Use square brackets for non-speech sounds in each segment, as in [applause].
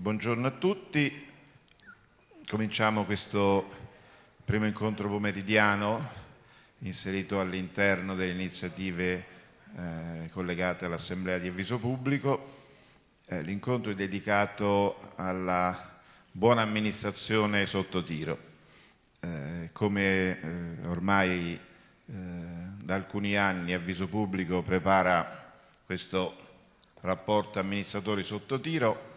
Buongiorno a tutti. Cominciamo questo primo incontro pomeridiano inserito all'interno delle iniziative eh, collegate all'Assemblea di Avviso Pubblico. Eh, l'incontro è dedicato alla buona amministrazione sotto tiro. Eh, come eh, ormai eh, da alcuni anni Avviso Pubblico prepara questo rapporto amministratori sotto tiro,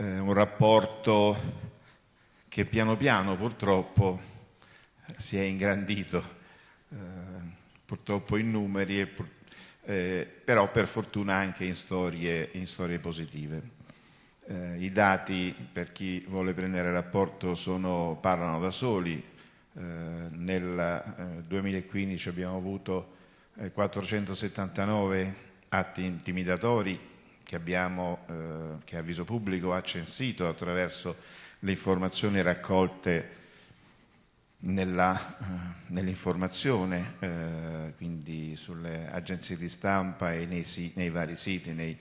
eh, un rapporto che piano piano purtroppo si è ingrandito, eh, purtroppo in numeri, pur, eh, però per fortuna anche in storie, in storie positive. Eh, I dati, per chi vuole prendere rapporto, sono, parlano da soli. Eh, nel 2015 abbiamo avuto 479 atti intimidatori che abbiamo, eh, che Avviso Pubblico ha censito attraverso le informazioni raccolte eh, nell'informazione, eh, quindi sulle agenzie di stampa e nei, nei vari siti nei,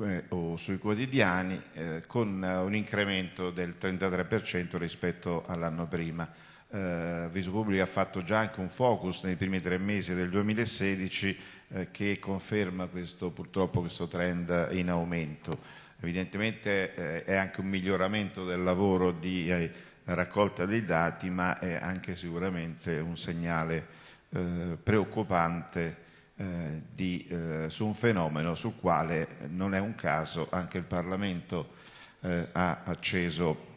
eh, o sui quotidiani, eh, con un incremento del 33% rispetto all'anno prima. Eh, Viso Pubblico ha fatto già anche un focus nei primi tre mesi del 2016 eh, che conferma questo, purtroppo questo trend in aumento. Evidentemente eh, è anche un miglioramento del lavoro di eh, raccolta dei dati, ma è anche sicuramente un segnale eh, preoccupante eh, di, eh, su un fenomeno sul quale non è un caso anche il Parlamento ha acceso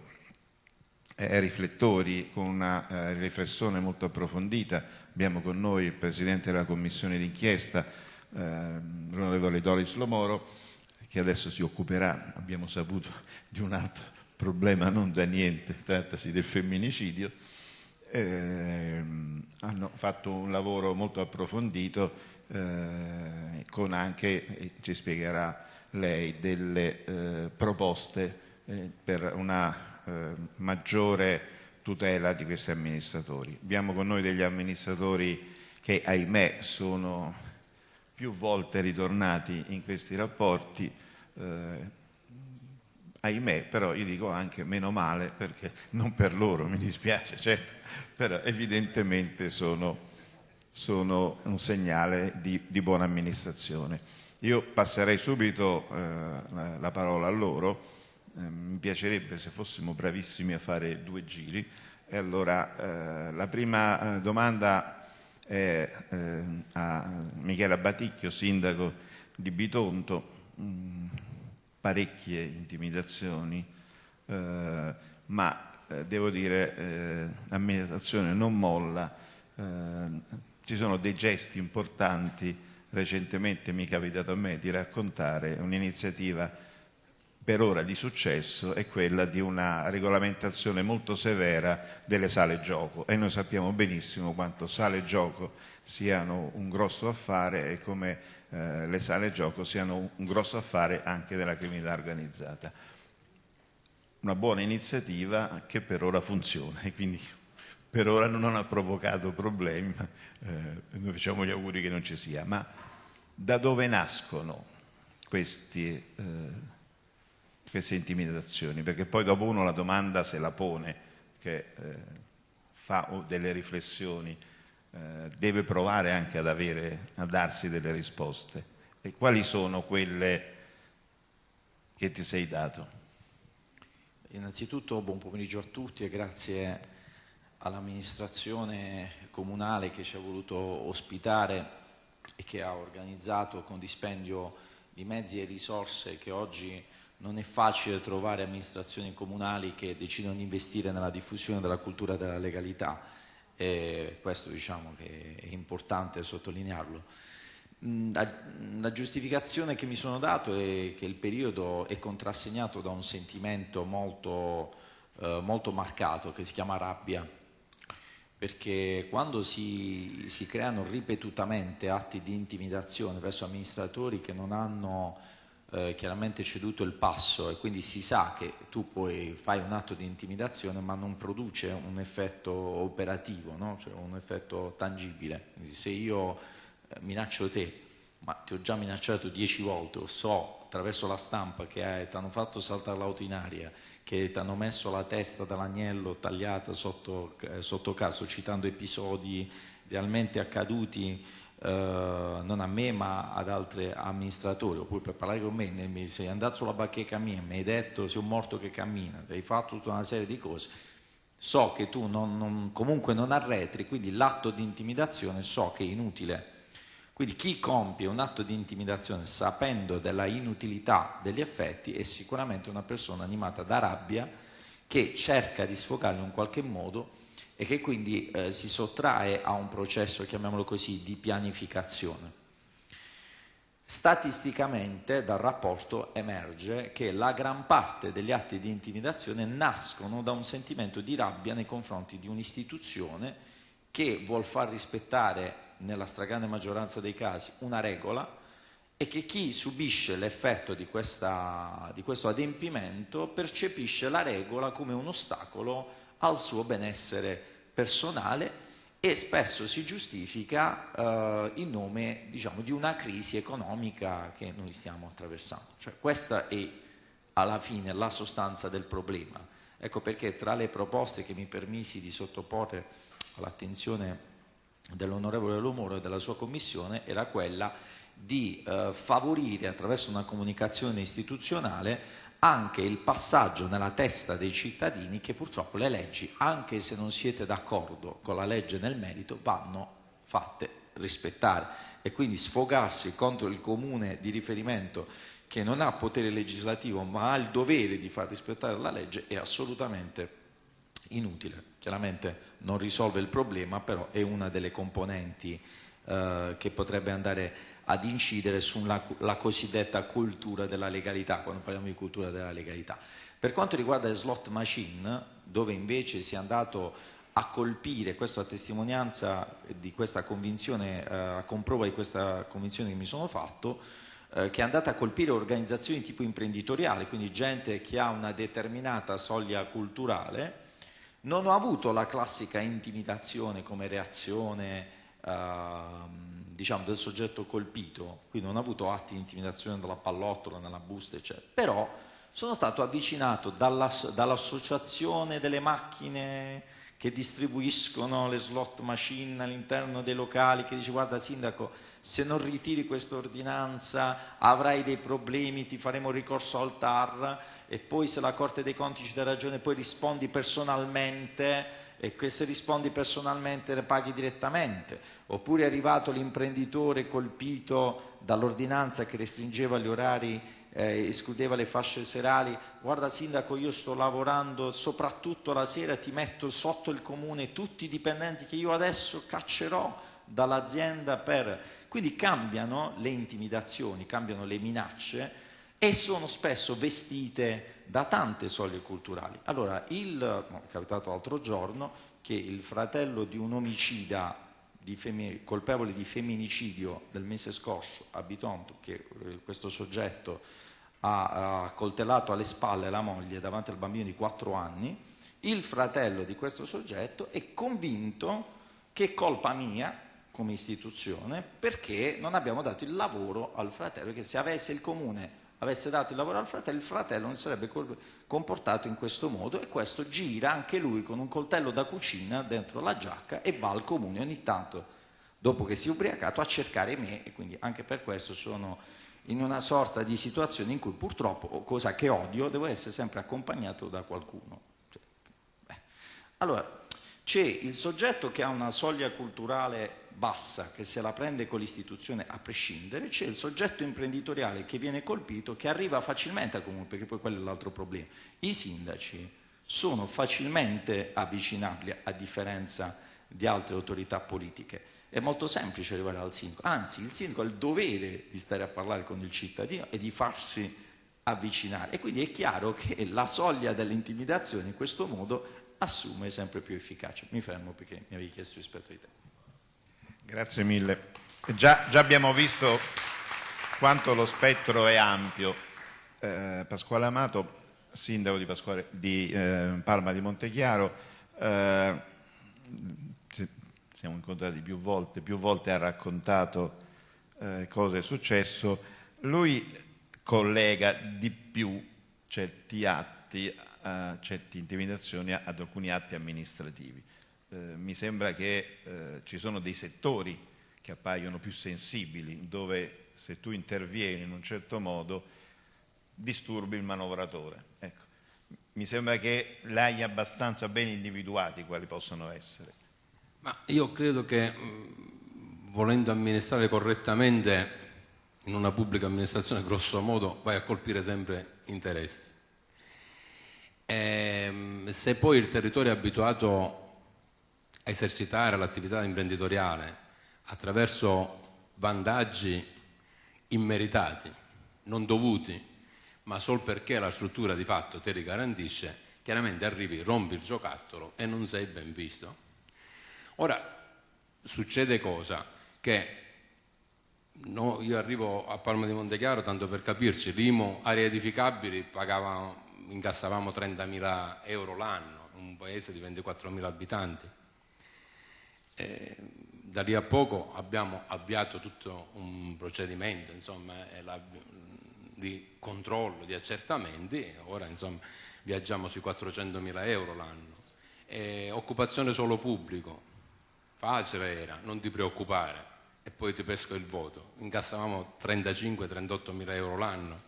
riflettori con una riflessione molto approfondita Abbiamo con noi il Presidente della Commissione d'inchiesta, eh, l'onorevole Doris Lomoro, che adesso si occuperà, abbiamo saputo, [laughs] di un altro problema non da niente, trattasi del femminicidio. Eh, hanno fatto un lavoro molto approfondito eh, con anche, ci spiegherà lei, delle eh, proposte eh, per una eh, maggiore tutela di questi amministratori. Abbiamo con noi degli amministratori che, ahimè, sono più volte ritornati in questi rapporti, eh, ahimè, però io dico anche meno male, perché non per loro, mi dispiace, certo, però evidentemente sono, sono un segnale di, di, buona amministrazione. Io passerei subito eh, la parola a loro, eh, mi piacerebbe se fossimo bravissimi a fare due giri. E allora, eh, la prima eh, domanda è eh, a Michela Baticchio, sindaco di Bitonto. Mm, parecchie intimidazioni, eh, ma devo dire l'amministrazione non molla. ci sono dei gesti importanti. Recentemente mi è capitato a me di raccontare un'iniziativa per ora di successo è quella di una regolamentazione molto severa delle sale gioco e noi sappiamo benissimo quanto sale gioco siano un grosso affare e come eh, le sale gioco siano un grosso affare anche della criminalità organizzata. Una buona iniziativa che per ora funziona e quindi per ora non ha provocato problemi, ma eh, noi facciamo gli auguri che non ci sia. Ma da dove nascono questi... Eh, queste intimidazioni, perché poi dopo uno la domanda se la pone, che eh, fa delle riflessioni, eh, deve provare anche ad, avere, a darsi delle risposte. E quali sono quelle che ti sei dato? Innanzitutto buon pomeriggio a tutti e grazie all'amministrazione comunale che ci ha voluto ospitare e che ha organizzato con dispendio di mezzi e risorse che oggi non è facile trovare amministrazioni comunali che decidono di investire nella diffusione della cultura della legalità e questo diciamo che è importante sottolinearlo. Mm, la, giustificazione che mi sono dato è che il periodo è contrassegnato da un sentimento molto, eh, molto marcato che si chiama rabbia, perché quando si, si creano ripetutamente atti di intimidazione verso amministratori che non hanno eh, chiaramente ceduto il passo e quindi si sa che tu poi fai un atto di intimidazione ma non produce un effetto operativo, no? cioè un effetto tangibile. Quindi se io eh, minaccio te, ma ti ho già minacciato dieci volte o so attraverso la stampa che ti hanno fatto saltare l'auto in aria, che ti hanno messo la testa dell'agnello tagliata sotto, eh, sotto caso, citando episodi realmente accaduti non a me ma ad altri amministratori, oppure per parlare con me, mi sei andato sulla bacheca mia, mi hai detto sei un morto che cammina, hai fatto tutta una serie di cose, so che tu non, non, comunque non arretri, quindi l'atto di intimidazione so che è inutile. Quindi chi compie un atto di intimidazione sapendo della inutilità degli effetti è sicuramente una persona animata da rabbia che cerca di sfogarlo in qualche modo e che quindi eh, si sottrae a un processo, chiamiamolo così, di pianificazione. Statisticamente dal rapporto emerge che la gran parte degli atti di intimidazione nascono da un sentimento di rabbia nei confronti di un'istituzione che vuol far rispettare nella stragrande maggioranza dei casi una regola e che chi subisce l'effetto di, questa, di questo adempimento percepisce la regola come un ostacolo al suo benessere personale e spesso si giustifica eh, in nome diciamo, di una crisi economica che noi stiamo attraversando. Cioè, questa è alla fine la sostanza del problema. Ecco perché tra le proposte che mi permisi di sottoporre all'attenzione dell'onorevole Lomoro e della sua commissione era quella di eh, favorire attraverso una comunicazione istituzionale anche il passaggio nella testa dei cittadini che purtroppo le leggi, anche se non siete d'accordo con la legge nel merito, vanno fatte rispettare e quindi sfogarsi contro il comune di riferimento che non ha potere legislativo ma ha il dovere di far rispettare la legge è assolutamente inutile. Chiaramente non risolve il problema, però è una delle componenti eh, che potrebbe andare ad incidere sulla cosiddetta cultura della legalità, quando parliamo di cultura della legalità. Per quanto riguarda le slot machine, dove invece si è andato a colpire, questo a testimonianza di questa convinzione, eh, a comprova di questa convinzione che mi sono fatto, eh, che è andata a colpire organizzazioni tipo imprenditoriale, quindi gente che ha una determinata soglia culturale, non ho avuto la classica intimidazione come reazione eh, diciamo, del soggetto colpito, quindi non ho avuto atti di intimidazione dalla pallottola, nella busta, eccetera, però sono stato avvicinato dall'associazione delle macchine che distribuiscono le slot machine all'interno dei locali, che dice guarda sindaco, se non ritiri questa ordinanza avrai dei problemi, ti faremo ricorso al TAR e poi se la Corte dei Conti ci dà ragione poi rispondi personalmente e se rispondi personalmente le paghi direttamente, oppure è arrivato l'imprenditore colpito dall'ordinanza che restringeva gli orari eh, escludeva le fasce serali, guarda sindaco io sto lavorando soprattutto la sera, ti metto sotto il comune tutti i dipendenti che io adesso caccerò dall'azienda per... Quindi cambiano le intimidazioni, cambiano le minacce e sono spesso vestite da tante soglie culturali. Allora, il, è capitato l'altro giorno che il fratello di un omicida di colpevole di femminicidio del mese scorso a Bitonto, che eh, questo soggetto ha, ha coltellato alle spalle la moglie davanti al bambino di 4 anni, il fratello di questo soggetto è convinto che è colpa mia come istituzione perché non abbiamo dato il lavoro al fratello, che se avesse il comune avesse dato il lavoro al fratello, il fratello non sarebbe comportato in questo modo e questo gira anche lui con un coltello da cucina dentro la giacca e va al comune ogni tanto, dopo che si è ubriacato, a cercare me e quindi anche per questo sono in una sorta di situazione in cui purtroppo, cosa che odio, devo essere sempre accompagnato da qualcuno. Cioè, allora, c'è il soggetto che ha una soglia culturale bassa che se la prende con l'istituzione a prescindere, c'è il soggetto imprenditoriale che viene colpito, che arriva facilmente al comune, perché poi quello è l'altro problema. I sindaci sono facilmente avvicinabili a differenza di altre autorità politiche. È molto semplice arrivare al sindaco, anzi il sindaco ha il dovere di stare a parlare con il cittadino e di farsi avvicinare e quindi è chiaro che la soglia dell'intimidazione in questo modo assume sempre più efficacia. Mi fermo perché mi avevi chiesto rispetto ai tempi. Grazie mille. Già, già, abbiamo visto quanto lo spettro è ampio. Eh, Pasquale Amato, sindaco di, Pasquale, di eh, Parma di Montechiaro, eh, siamo incontrati più volte, più volte ha raccontato eh, cosa è successo. Lui collega di più certi atti, uh, certe intimidazioni ad alcuni atti amministrativi. Eh, mi sembra che eh, ci sono dei settori che appaiono più sensibili, dove se tu intervieni in un certo modo disturbi il manovratore. Ecco. Mi sembra che l'hai abbastanza ben individuati quali possono essere. Ma io credo che volendo amministrare correttamente in una pubblica amministrazione, grosso modo, vai a colpire sempre interessi. E, ehm, se poi il territorio è abituato esercitare l'attività imprenditoriale attraverso vantaggi immeritati, non dovuti, ma solo perché la struttura di fatto te li garantisce, chiaramente arrivi, rompi il giocattolo e non sei ben visto. Ora, succede cosa? Che no, io arrivo a Palma di Montechiaro, tanto per capirci, l'IMO, aree edificabili, pagavamo, incassavamo 30.000 euro l'anno, un paese di 24.000 abitanti. E da lì a poco abbiamo avviato tutto un procedimento insomma, la, di controllo, di accertamenti, ora insomma, viaggiamo sui 400.000 euro l'anno. E occupazione solo pubblico, facile era, non ti preoccupare e poi ti pesco il voto. Incassavamo 35-38 mila euro l'anno,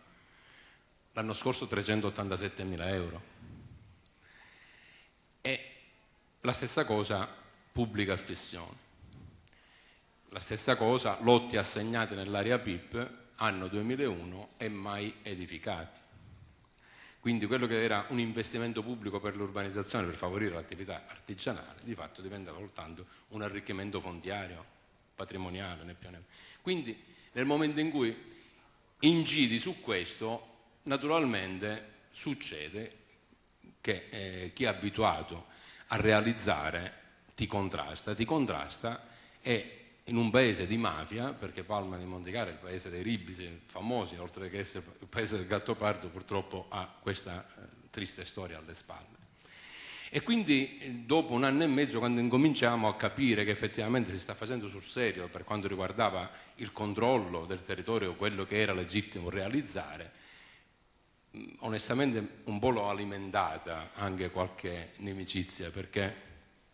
l'anno scorso 387 mila euro. E la stessa cosa pubblica affissione. La stessa cosa lotti assegnati nell'area PIP anno 2001 e mai edificati. Quindi quello che era un investimento pubblico per l'urbanizzazione, per favorire l'attività artigianale, di fatto diventa soltanto un arricchimento fondiario patrimoniale né più né Quindi nel momento in cui incidi su questo, naturalmente succede che eh, chi è abituato a realizzare ti contrasta, ti contrasta e in un paese di mafia, perché Palma di Montecara è il paese dei ribisi famosi, oltre che essere il paese del Gattopardo, purtroppo ha questa eh, triste storia alle spalle. E quindi eh, dopo un anno e mezzo, quando incominciamo a capire che effettivamente si sta facendo sul serio per quanto riguardava il controllo del territorio, quello che era legittimo realizzare, onestamente un po' l'ho alimentata anche qualche nimicizia, perché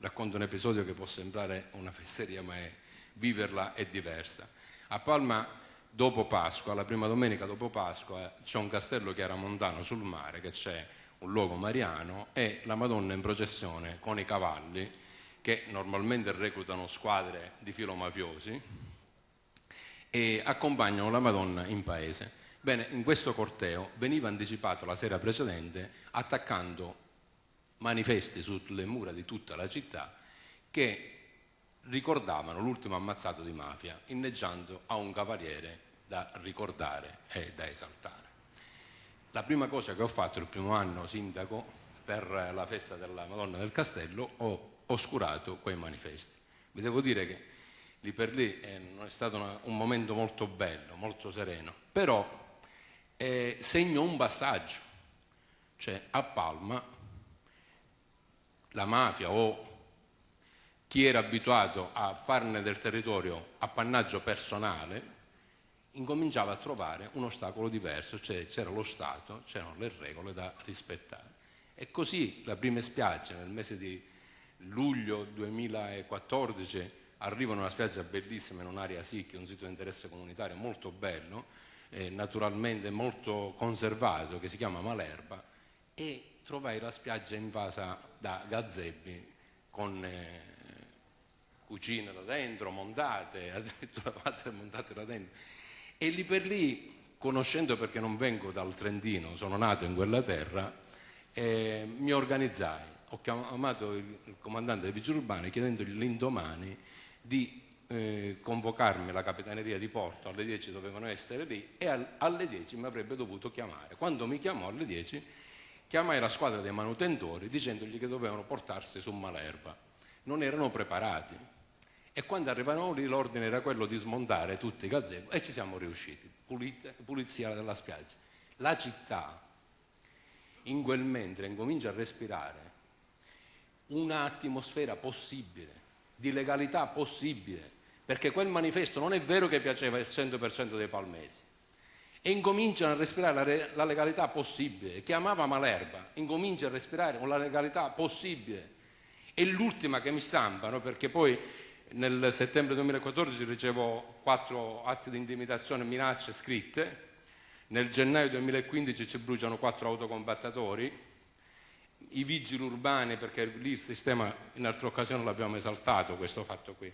racconto un episodio che può sembrare una fesseria, ma è, viverla è diversa. A Palma, dopo Pasqua, la prima domenica dopo Pasqua, c'è un castello chiaramontano sul mare che c'è un luogo mariano, e la Madonna in processione con i cavalli, che normalmente reclutano squadre di filomafiosi, e accompagnano la Madonna in paese. Bene, in questo corteo veniva anticipato la sera precedente attaccando manifesti sulle mura di tutta la città che ricordavano l'ultimo ammazzato di mafia, inneggiando a un cavaliere da ricordare e da esaltare. La prima cosa che ho fatto il primo anno sindaco per la festa della Madonna del Castello ho oscurato quei manifesti. Vi devo dire che lì per lì eh, è stato una, un momento molto bello, molto sereno, però eh, segno un passaggio, cioè a Palma la mafia o chi era abituato a farne del territorio appannaggio personale incominciava a trovare un ostacolo diverso, cioè c'era lo Stato, c'erano le regole da rispettare. E così la prima spiaggia nel mese di luglio 2014 arriva in una spiaggia bellissima in un'area SIC, un sito di interesse comunitario molto bello, eh, naturalmente molto conservato, che si chiama Malerba, e trovai la spiaggia invasa da gazzebi con eh, cucine da dentro, montate, [laughs] montate da dentro e lì per lì, conoscendo perché non vengo dal Trentino, sono nato in quella terra, eh, mi organizzai. Ho chiamato il, il comandante dei vigili urbani chiedendogli l'indomani di eh, convocarmi la capitaneria di porto alle 10 dovevano essere lì e al, alle 10 mi avrebbe dovuto chiamare. Quando mi chiamò alle 10 chiamai la squadra dei manutentori dicendogli che dovevano portarsi su Malerba. Non erano preparati e quando arrivavano lì l'ordine era quello di smontare tutti i gazebo e ci siamo riusciti, Pulite, pulizia della spiaggia. La città in quel mentre incomincia a respirare un'atmosfera possibile, di legalità possibile, perché quel manifesto non è vero che piaceva il 100% dei palmesi, e incominciano a respirare la, legalità possibile. Chiamava Malerba, incomincia a respirare con la legalità possibile. E l'ultima che mi stampano, perché poi nel settembre 2014 ricevo quattro atti di intimidazione e minacce scritte, nel gennaio 2015 ci bruciano quattro autocombattatori, i vigili urbani, perché lì il sistema in altre occasioni l'abbiamo esaltato questo fatto qui.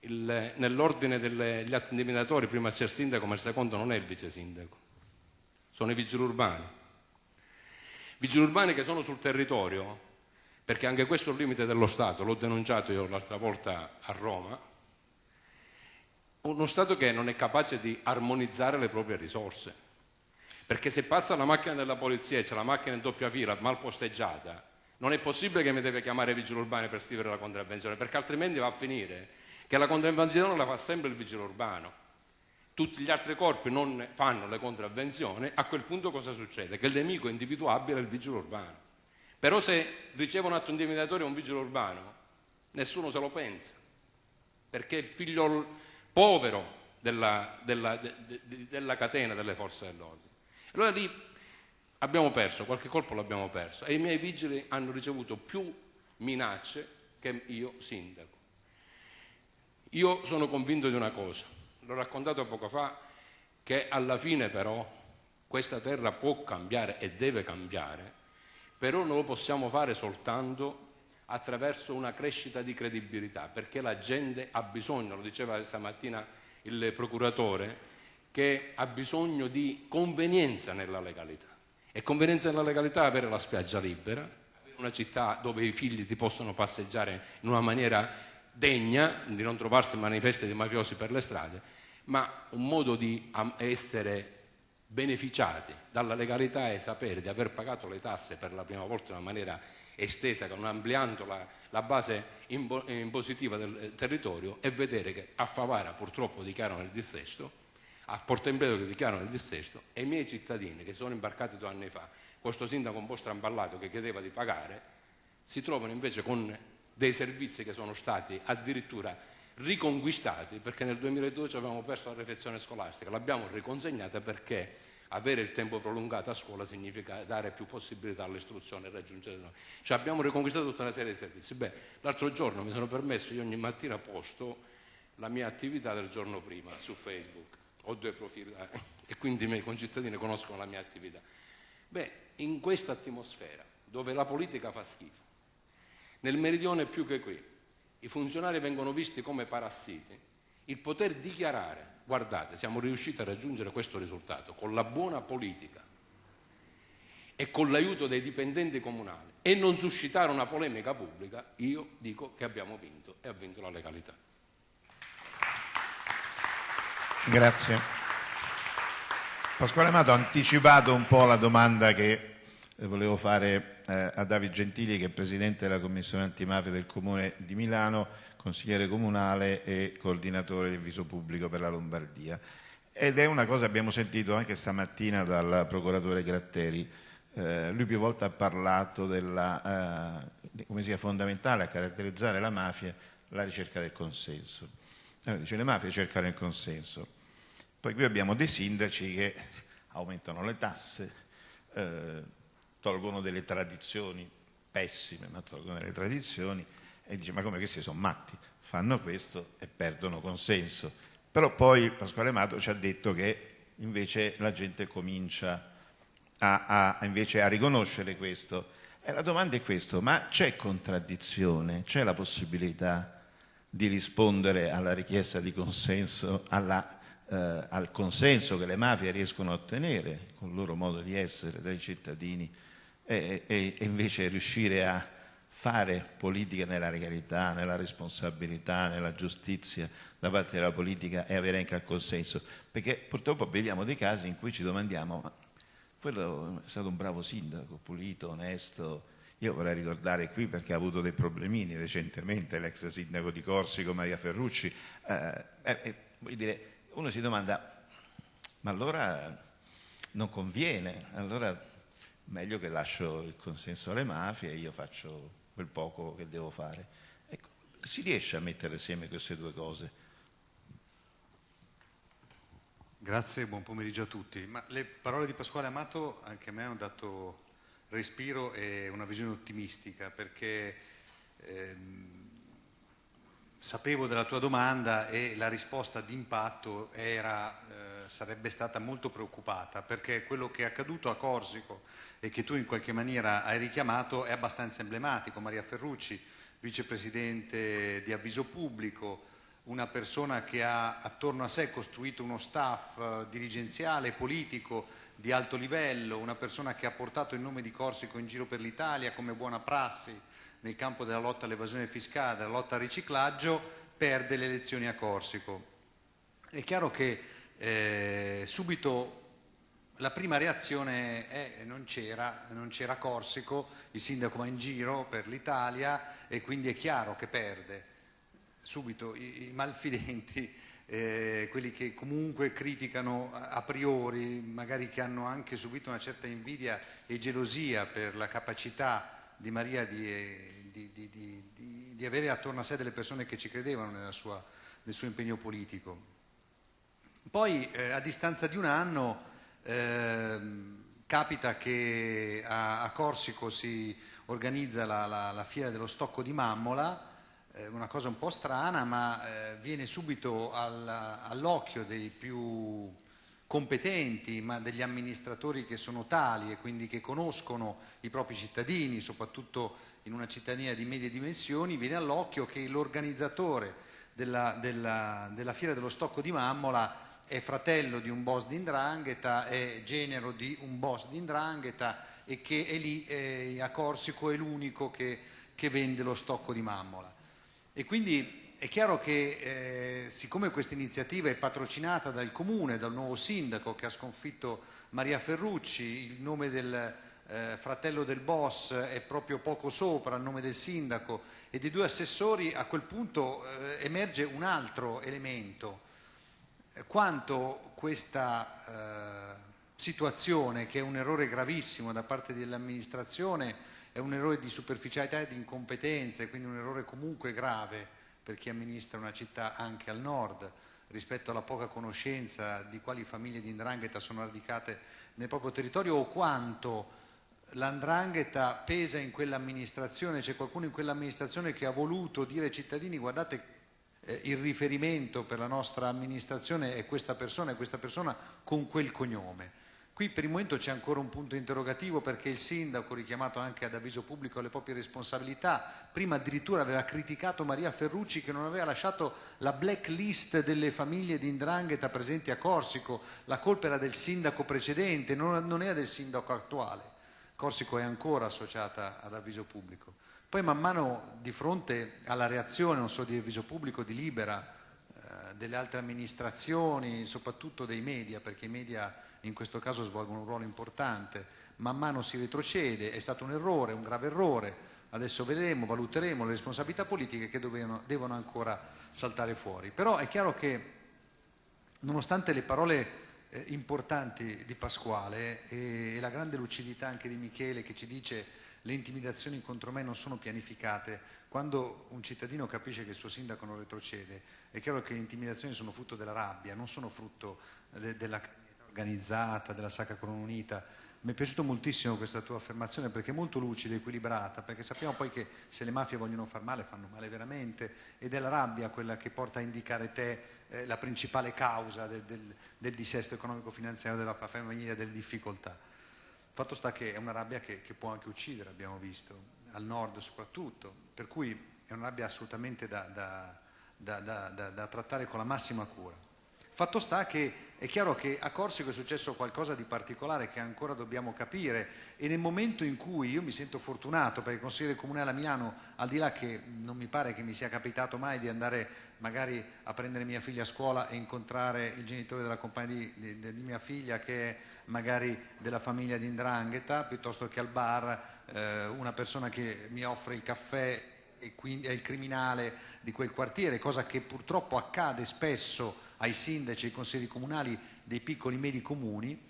Nell'ordine degli atti intimidatori prima c'è il sindaco, ma il secondo non è il vice sindaco, sono i vigili urbani. Vigili urbani che sono sul territorio, perché anche questo è un limite dello Stato, l'ho denunciato io l'altra volta a Roma, uno Stato che non è capace di armonizzare le proprie risorse perché se passa la macchina della polizia e c'è la macchina in doppia fila mal posteggiata, non è possibile che mi deve chiamare il vigile urbano per scrivere la contravvenzione, perché altrimenti va a finire che la contravvenzione la fa sempre il vigile urbano. Tutti gli altri corpi non fanno le contravvenzioni, a quel punto cosa succede? Che il nemico individuabile è il vigile urbano. Però se riceve un atto intimidatorio un vigile urbano, nessuno se lo pensa, perché è il figlio povero della, della, de, de, della catena delle forze dell'ordine. Allora lì abbiamo perso, qualche colpo l'abbiamo perso e i miei vigili hanno ricevuto più minacce che io sindaco. Io sono convinto di una cosa, l'ho raccontato poco fa, che alla fine però questa terra può cambiare e deve cambiare, però non lo possiamo fare soltanto attraverso una crescita di credibilità, perché la gente ha bisogno, lo diceva stamattina il procuratore, che ha bisogno di convenienza nella legalità. E convenienza nella legalità è avere la spiaggia libera, una città dove i figli ti possono passeggiare in una maniera degna, di non trovarsi manifesti di mafiosi per le strade, ma un modo di essere beneficiati dalla legalità è sapere di aver pagato le tasse per la prima volta in una maniera estesa, ampliando la, la base impositiva del territorio e vedere che a Favara purtroppo dichiarano il dissesto a Porto Empedocle dichiarano il dissesto e i miei cittadini che sono imbarcati due anni fa, questo sindaco un po' stramballato che chiedeva di pagare, si trovano invece con dei servizi che sono stati addirittura riconquistati perché nel 2012 avevamo perso la refezione scolastica, l'abbiamo riconsegnata perché avere il tempo prolungato a scuola significa dare più possibilità all'istruzione e raggiungere noi. Cioè abbiamo riconquistato tutta una serie di servizi. Beh, l'altro giorno mi sono permesso, io ogni mattina posto la mia attività del giorno prima su Facebook ho due profili eh, e quindi i miei concittadini conoscono la mia attività. Beh, in questa atmosfera dove la politica fa schifo, nel meridione più che qui, i funzionari vengono visti come parassiti, il poter dichiarare, guardate, siamo riusciti a raggiungere questo risultato con la buona politica e con l'aiuto dei dipendenti comunali e non suscitare una polemica pubblica, io dico che abbiamo vinto e ha vinto la legalità. Grazie. Pasquale Amato ha anticipato un po' la domanda che volevo fare eh, a Davide Gentili, che è Presidente della Commissione Antimafia del Comune di Milano, consigliere comunale e coordinatore del viso pubblico per la Lombardia. Ed è una cosa che abbiamo sentito anche stamattina dal procuratore Gratteri. Eh, lui più volte ha parlato della, eh, come sia fondamentale a caratterizzare la mafia la ricerca del consenso. Allora, dice le mafie cercano il consenso poi qui abbiamo dei sindaci che [laughs] aumentano le tasse, eh, tolgono delle tradizioni pessime, ma tolgono delle tradizioni e dice ma come questi sono matti, fanno questo e perdono consenso. Però poi Pasquale Mato ci ha detto che invece la gente comincia a, a, a riconoscere questo. E la domanda è questa, ma c'è contraddizione, c'è la possibilità di rispondere alla richiesta di consenso, alla eh, al consenso che le mafie riescono a ottenere con il loro modo di essere dai cittadini e, e, invece riuscire a fare politica nella legalità, nella responsabilità, nella giustizia da parte della politica e avere anche il consenso. Perché purtroppo vediamo dei casi in cui ci domandiamo, ma quello è stato un bravo sindaco, pulito, onesto. Io vorrei ricordare qui perché ha avuto dei problemini recentemente l'ex sindaco di Corsico, Maria Ferrucci. Eh, eh, voglio dire, uno si domanda, ma allora non conviene, allora meglio che lascio il consenso alle mafie e io faccio quel poco che devo fare. Ecco, si riesce a mettere assieme queste due cose? Grazie, buon pomeriggio a tutti. Ma le parole di Pasquale Amato anche a me hanno dato respiro e una visione ottimistica perché ehm, sapevo della tua domanda e la risposta d'impatto era, eh, sarebbe stata molto preoccupata perché quello che è accaduto a Corsico e che tu in qualche maniera hai richiamato è abbastanza emblematico. Maria Ferrucci, vicepresidente di Avviso Pubblico, una persona che ha attorno a sé costruito uno staff eh, dirigenziale, politico di alto livello, una persona che ha portato il nome di Corsico in giro per l'Italia come buona prassi nel campo della lotta all'evasione fiscale, della lotta al riciclaggio, perde le elezioni a Corsico. È chiaro che eh, subito la prima reazione è non c'era, non c'era Corsico, il sindaco va in giro per l'Italia e quindi è chiaro che perde. Subito i, i malfidenti, [laughs] eh, quelli che comunque criticano a priori, magari che hanno anche subito una certa invidia e gelosia per la capacità di Maria di, di, di, di, avere attorno a sé delle persone che ci credevano sua, nel suo impegno politico. Poi eh, a distanza di un anno eh, capita che a, a, Corsico si organizza la, la, la, fiera dello stocco di Mammola, eh, una cosa un po' strana, ma eh, viene subito al, all'occhio dei più competenti, ma degli amministratori che sono tali e quindi che conoscono i propri cittadini, soprattutto in una cittadina di medie dimensioni, viene all'occhio che l'organizzatore della, della, della Fiera dello Stocco di Mammola è fratello di un boss di Indrangheta, è genero di un boss di Indrangheta e che è lì eh, a Corsico è l'unico che, che vende lo stocco di Mammola. E quindi è chiaro che eh, siccome questa iniziativa è patrocinata dal comune, dal nuovo sindaco che ha sconfitto Maria Ferrucci, il nome del eh, fratello del boss è proprio poco sopra il nome del sindaco e dei due assessori, a quel punto eh, emerge un altro elemento. Quanto questa eh, situazione, che è un errore gravissimo da parte dell'amministrazione, è un errore di superficialità e di incompetenza, quindi un errore comunque grave, per chi amministra una città anche al nord rispetto alla poca conoscenza di quali famiglie di Ndrangheta sono radicate nel proprio territorio o quanto l'Andrangheta pesa in quell'amministrazione, c'è qualcuno in quell'amministrazione che ha voluto dire ai cittadini guardate eh, il riferimento per la nostra amministrazione è questa persona e questa persona con quel cognome. Qui per il momento c'è ancora un punto interrogativo perché il sindaco, richiamato anche ad avviso pubblico alle proprie responsabilità, prima addirittura aveva criticato Maria Ferrucci che non aveva lasciato la blacklist delle famiglie di Indrangheta presenti a Corsico, la colpa era del sindaco precedente, non, non era del sindaco attuale. Corsico è ancora associata ad avviso pubblico. Poi man mano di fronte alla reazione non solo di avviso pubblico, di Libera, eh, delle altre amministrazioni, soprattutto dei media, perché i media in questo caso svolgono un ruolo importante, man mano si retrocede, è stato un errore, un grave errore, adesso vedremo, valuteremo le responsabilità politiche che devono, devono ancora saltare fuori. Però è chiaro che nonostante le parole eh, importanti di Pasquale e, e la grande lucidità anche di Michele che ci dice le intimidazioni contro me non sono pianificate, quando un cittadino capisce che il suo sindaco non retrocede, è chiaro che le intimidazioni sono frutto della rabbia, non sono frutto de, della organizzata, della Sacra Corona Unita. Mi è piaciuta moltissimo questa tua affermazione perché è molto lucida equilibrata, perché sappiamo poi che se le mafie vogliono far male, fanno male veramente, ed è la rabbia quella che porta a indicare te eh, la principale causa del, del, del dissesto economico-finanziario della famiglia, delle difficoltà. Fatto sta che è una rabbia che, che, può anche uccidere, abbiamo visto, al nord soprattutto, per cui è una rabbia assolutamente da, da, da, da trattare con la massima cura. Fatto sta che è chiaro che a Corsico è successo qualcosa di particolare che ancora dobbiamo capire e nel momento in cui io mi sento fortunato perché il consigliere comunale a Milano, al di là che non mi pare che mi sia capitato mai di andare magari a prendere mia figlia a scuola e incontrare il genitore della compagna di, di, di mia figlia che è magari della famiglia di Indrangheta, piuttosto che al bar eh, una persona che mi offre il caffè e quindi è il criminale di quel quartiere, cosa che purtroppo accade spesso ai sindaci e ai consigli comunali dei piccoli e medi comuni,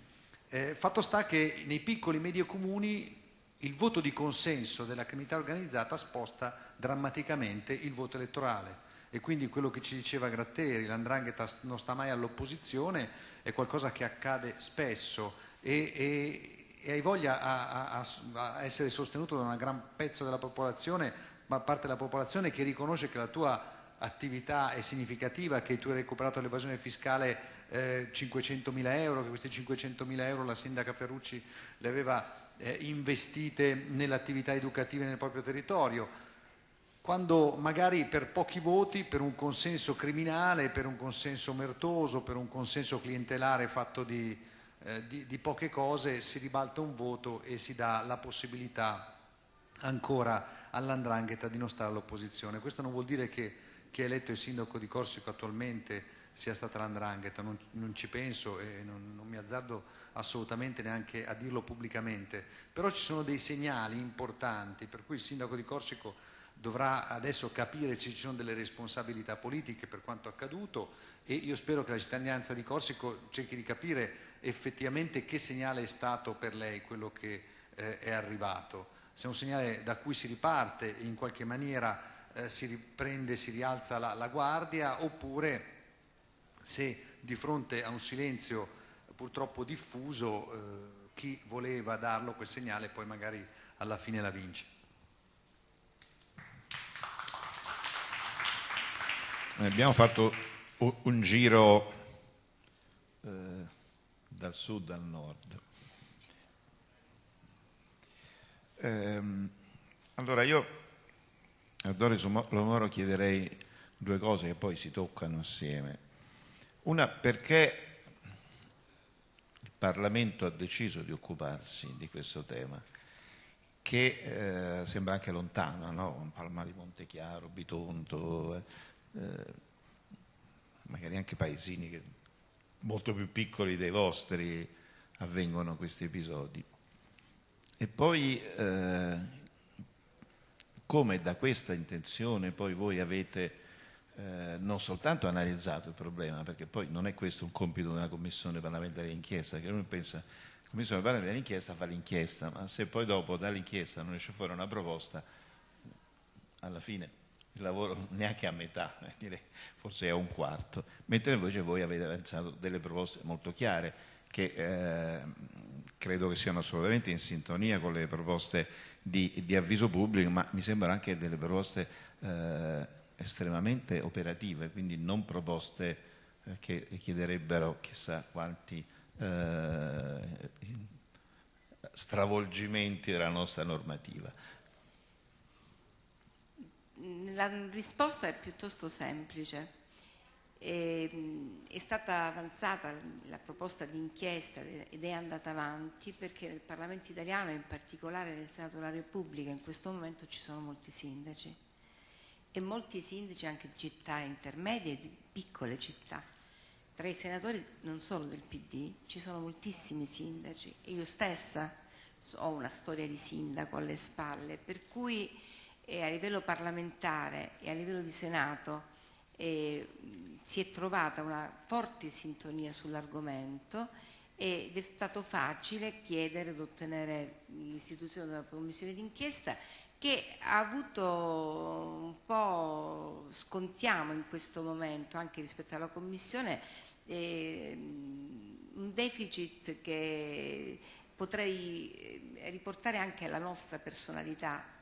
eh, fatto sta che nei piccoli e medi comuni il voto di consenso della criminalità organizzata sposta drammaticamente il voto elettorale e quindi quello che ci diceva Gratteri, l'andrangheta non sta mai all'opposizione, è qualcosa che accade spesso. E, e, e hai voglia a, a, a, essere sostenuto da un gran pezzo della popolazione, ma parte della popolazione che riconosce che la tua attività è significativa, che tu hai recuperato l'evasione fiscale eh, 500 mila euro, che questi 500 mila euro la sindaca Ferrucci le aveva eh, investite nelle attività educative nel proprio territorio quando magari per pochi voti, per un consenso criminale, per un consenso mertoso, per un consenso clientelare fatto di, eh, di, di poche cose, si ribalta un voto e si dà la possibilità ancora all'andrangheta di non stare all'opposizione. Questo non vuol dire che chi è eletto il sindaco di Corsico attualmente sia stata l'andrangheta, non, non, ci penso e non, non mi azzardo assolutamente neanche a dirlo pubblicamente, però ci sono dei segnali importanti per cui il sindaco di Corsico dovrà adesso capire se ci sono delle responsabilità politiche per quanto accaduto e io spero che la cittadinanza di Corsico cerchi di capire effettivamente che segnale è stato per lei quello che eh, è arrivato. Se è un segnale da cui si riparte e in qualche maniera eh, si riprende, si rialza la, la guardia oppure se di fronte a un silenzio purtroppo diffuso eh, chi voleva darlo quel segnale poi magari alla fine la vince. Abbiamo fatto un giro eh, dal sud al nord. Ehm, allora io a Doris Lomoro chiederei due cose che poi si toccano assieme. Una perché il Parlamento ha deciso di occuparsi di questo tema, che eh, sembra anche lontano, no? Palma di Montechiaro, Bitonto. Eh, eh, magari anche paesini che, molto più piccoli dei vostri avvengono questi episodi. E poi eh, come da questa intenzione poi voi avete eh, non soltanto analizzato il problema, perché poi non è questo un compito una commissione parlamentare d'inchiesta, che uno pensa la commissione parlamentare d'inchiesta fa l'inchiesta, ma se poi dopo dall'inchiesta non esce fuori una proposta, alla fine il lavoro neanche a metà, [laughs] eh, forse a un quarto, mentre invece voi avete avanzato delle proposte molto chiare che eh, credo che siano assolutamente in sintonia con le proposte di, di avviso pubblico, ma mi sembrano anche delle proposte eh, estremamente operative, quindi non proposte eh, che chiederebbero chissà quanti eh, stravolgimenti della nostra normativa. La risposta è piuttosto semplice. E, è stata avanzata la proposta di inchiesta ed è andata avanti perché nel Parlamento italiano, in particolare nel Senato della Repubblica, in questo momento ci sono molti sindaci e molti sindaci anche di città intermedie e di piccole città. Tra i senatori non solo del PD ci sono moltissimi sindaci e io stessa ho una storia di sindaco alle spalle, per cui e a livello parlamentare e a livello di Senato eh, si è trovata una forte sintonia sull'argomento ed è stato facile chiedere ed ottenere l'istituzione della commissione d'inchiesta che ha avuto un po', scontiamo in questo momento anche rispetto alla commissione, eh, un deficit che potrei eh, riportare anche alla nostra personalità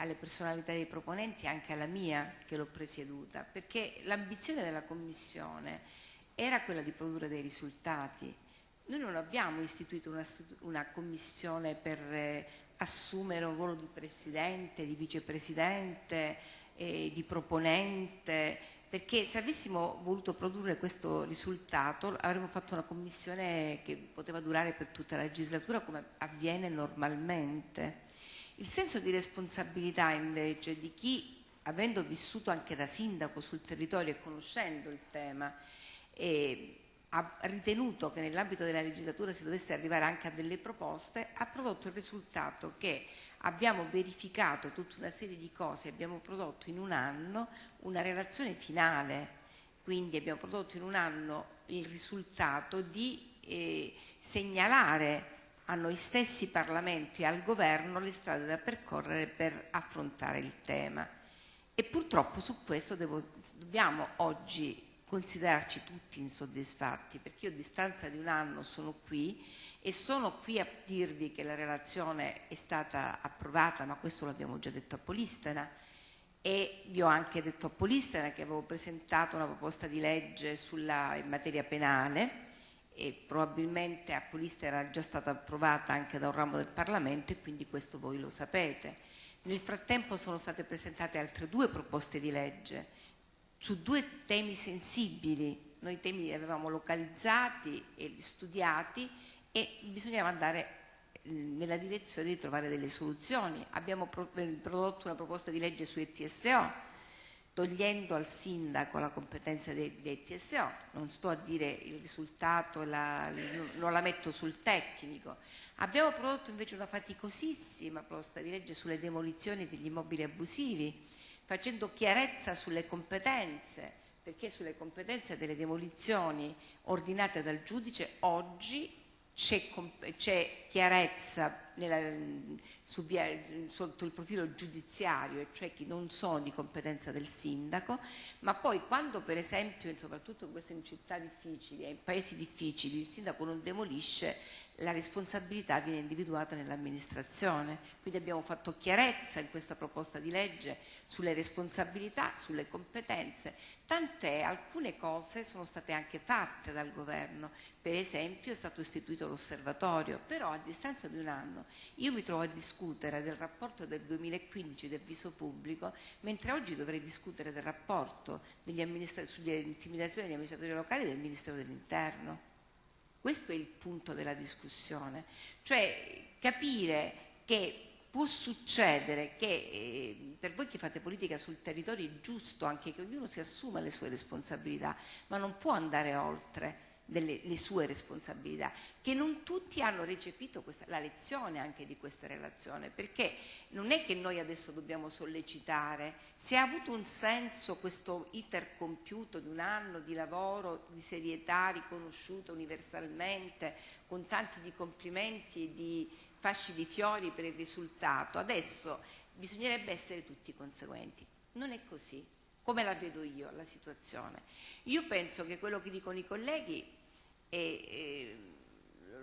alle personalità dei proponenti e anche alla mia che l'ho presieduta, perché l'ambizione della Commissione era quella di produrre dei risultati. Noi non abbiamo istituito una, una commissione per eh, assumere un ruolo di presidente, di vicepresidente, eh, di proponente, perché se avessimo voluto produrre questo risultato avremmo fatto una commissione che poteva durare per tutta la legislatura come avviene normalmente. Il senso di responsabilità invece di chi, avendo vissuto anche da sindaco sul territorio e conoscendo il tema, eh, ha ritenuto che nell'ambito della legislatura si dovesse arrivare anche a delle proposte, ha prodotto il risultato che abbiamo verificato tutta una serie di cose, abbiamo prodotto in un anno una relazione finale, quindi abbiamo prodotto in un anno il risultato di eh, segnalare a noi stessi Parlamenti e al Governo le strade da percorrere per affrontare il tema. E purtroppo su questo devo, dobbiamo oggi considerarci tutti insoddisfatti, perché io a distanza di un anno sono qui e sono qui a dirvi che la relazione è stata approvata, ma questo l'abbiamo già detto a Polistena, e vi ho anche detto a Polistena che avevo presentato una proposta di legge sulla, in materia penale e probabilmente a Polistena era già stata approvata anche da un ramo del Parlamento e quindi questo voi lo sapete. Nel frattempo sono state presentate altre due proposte di legge su due temi sensibili. Noi i temi li avevamo localizzati e studiati e bisognava andare eh, nella direzione di trovare delle soluzioni. Abbiamo eh, prodotto una proposta di legge su ETSO, togliendo al sindaco la competenza dei, dei TSO, non sto a dire il risultato, la, non la metto sul tecnico. Abbiamo prodotto invece una faticosissima proposta di legge sulle demolizioni degli immobili abusivi, facendo chiarezza sulle competenze, perché sulle competenze delle demolizioni ordinate dal giudice oggi c'è chiarezza nella, su via, sotto il profilo giudiziario, cioè chi non sono di competenza del sindaco, ma poi quando per esempio, soprattutto in queste città difficili e in paesi difficili, il sindaco non demolisce, la responsabilità viene individuata nell'amministrazione. Quindi abbiamo fatto chiarezza in questa proposta di legge sulle responsabilità, sulle competenze, tant'è alcune cose sono state anche fatte dal governo. Per esempio è stato istituito l'osservatorio, però a distanza di un anno io mi trovo a discutere del rapporto del 2015 del viso pubblico, mentre oggi dovrei discutere del rapporto sulle intimidazioni degli amministratori locali del Ministero dell'Interno. Questo è il punto della discussione, cioè capire che può succedere che eh, per voi che fate politica sul territorio è giusto anche che ognuno si assuma le sue responsabilità, ma non può andare oltre delle, le sue responsabilità, che non tutti hanno recepito questa, la lezione anche di questa relazione, perché non è che noi adesso dobbiamo sollecitare, se ha avuto un senso questo iter compiuto di un anno di lavoro, di serietà riconosciuta universalmente, con tanti di complimenti e di fasci di fiori per il risultato, adesso bisognerebbe essere tutti conseguenti. Non è così come la vedo io la situazione. Io penso che quello che dicono i colleghi e, e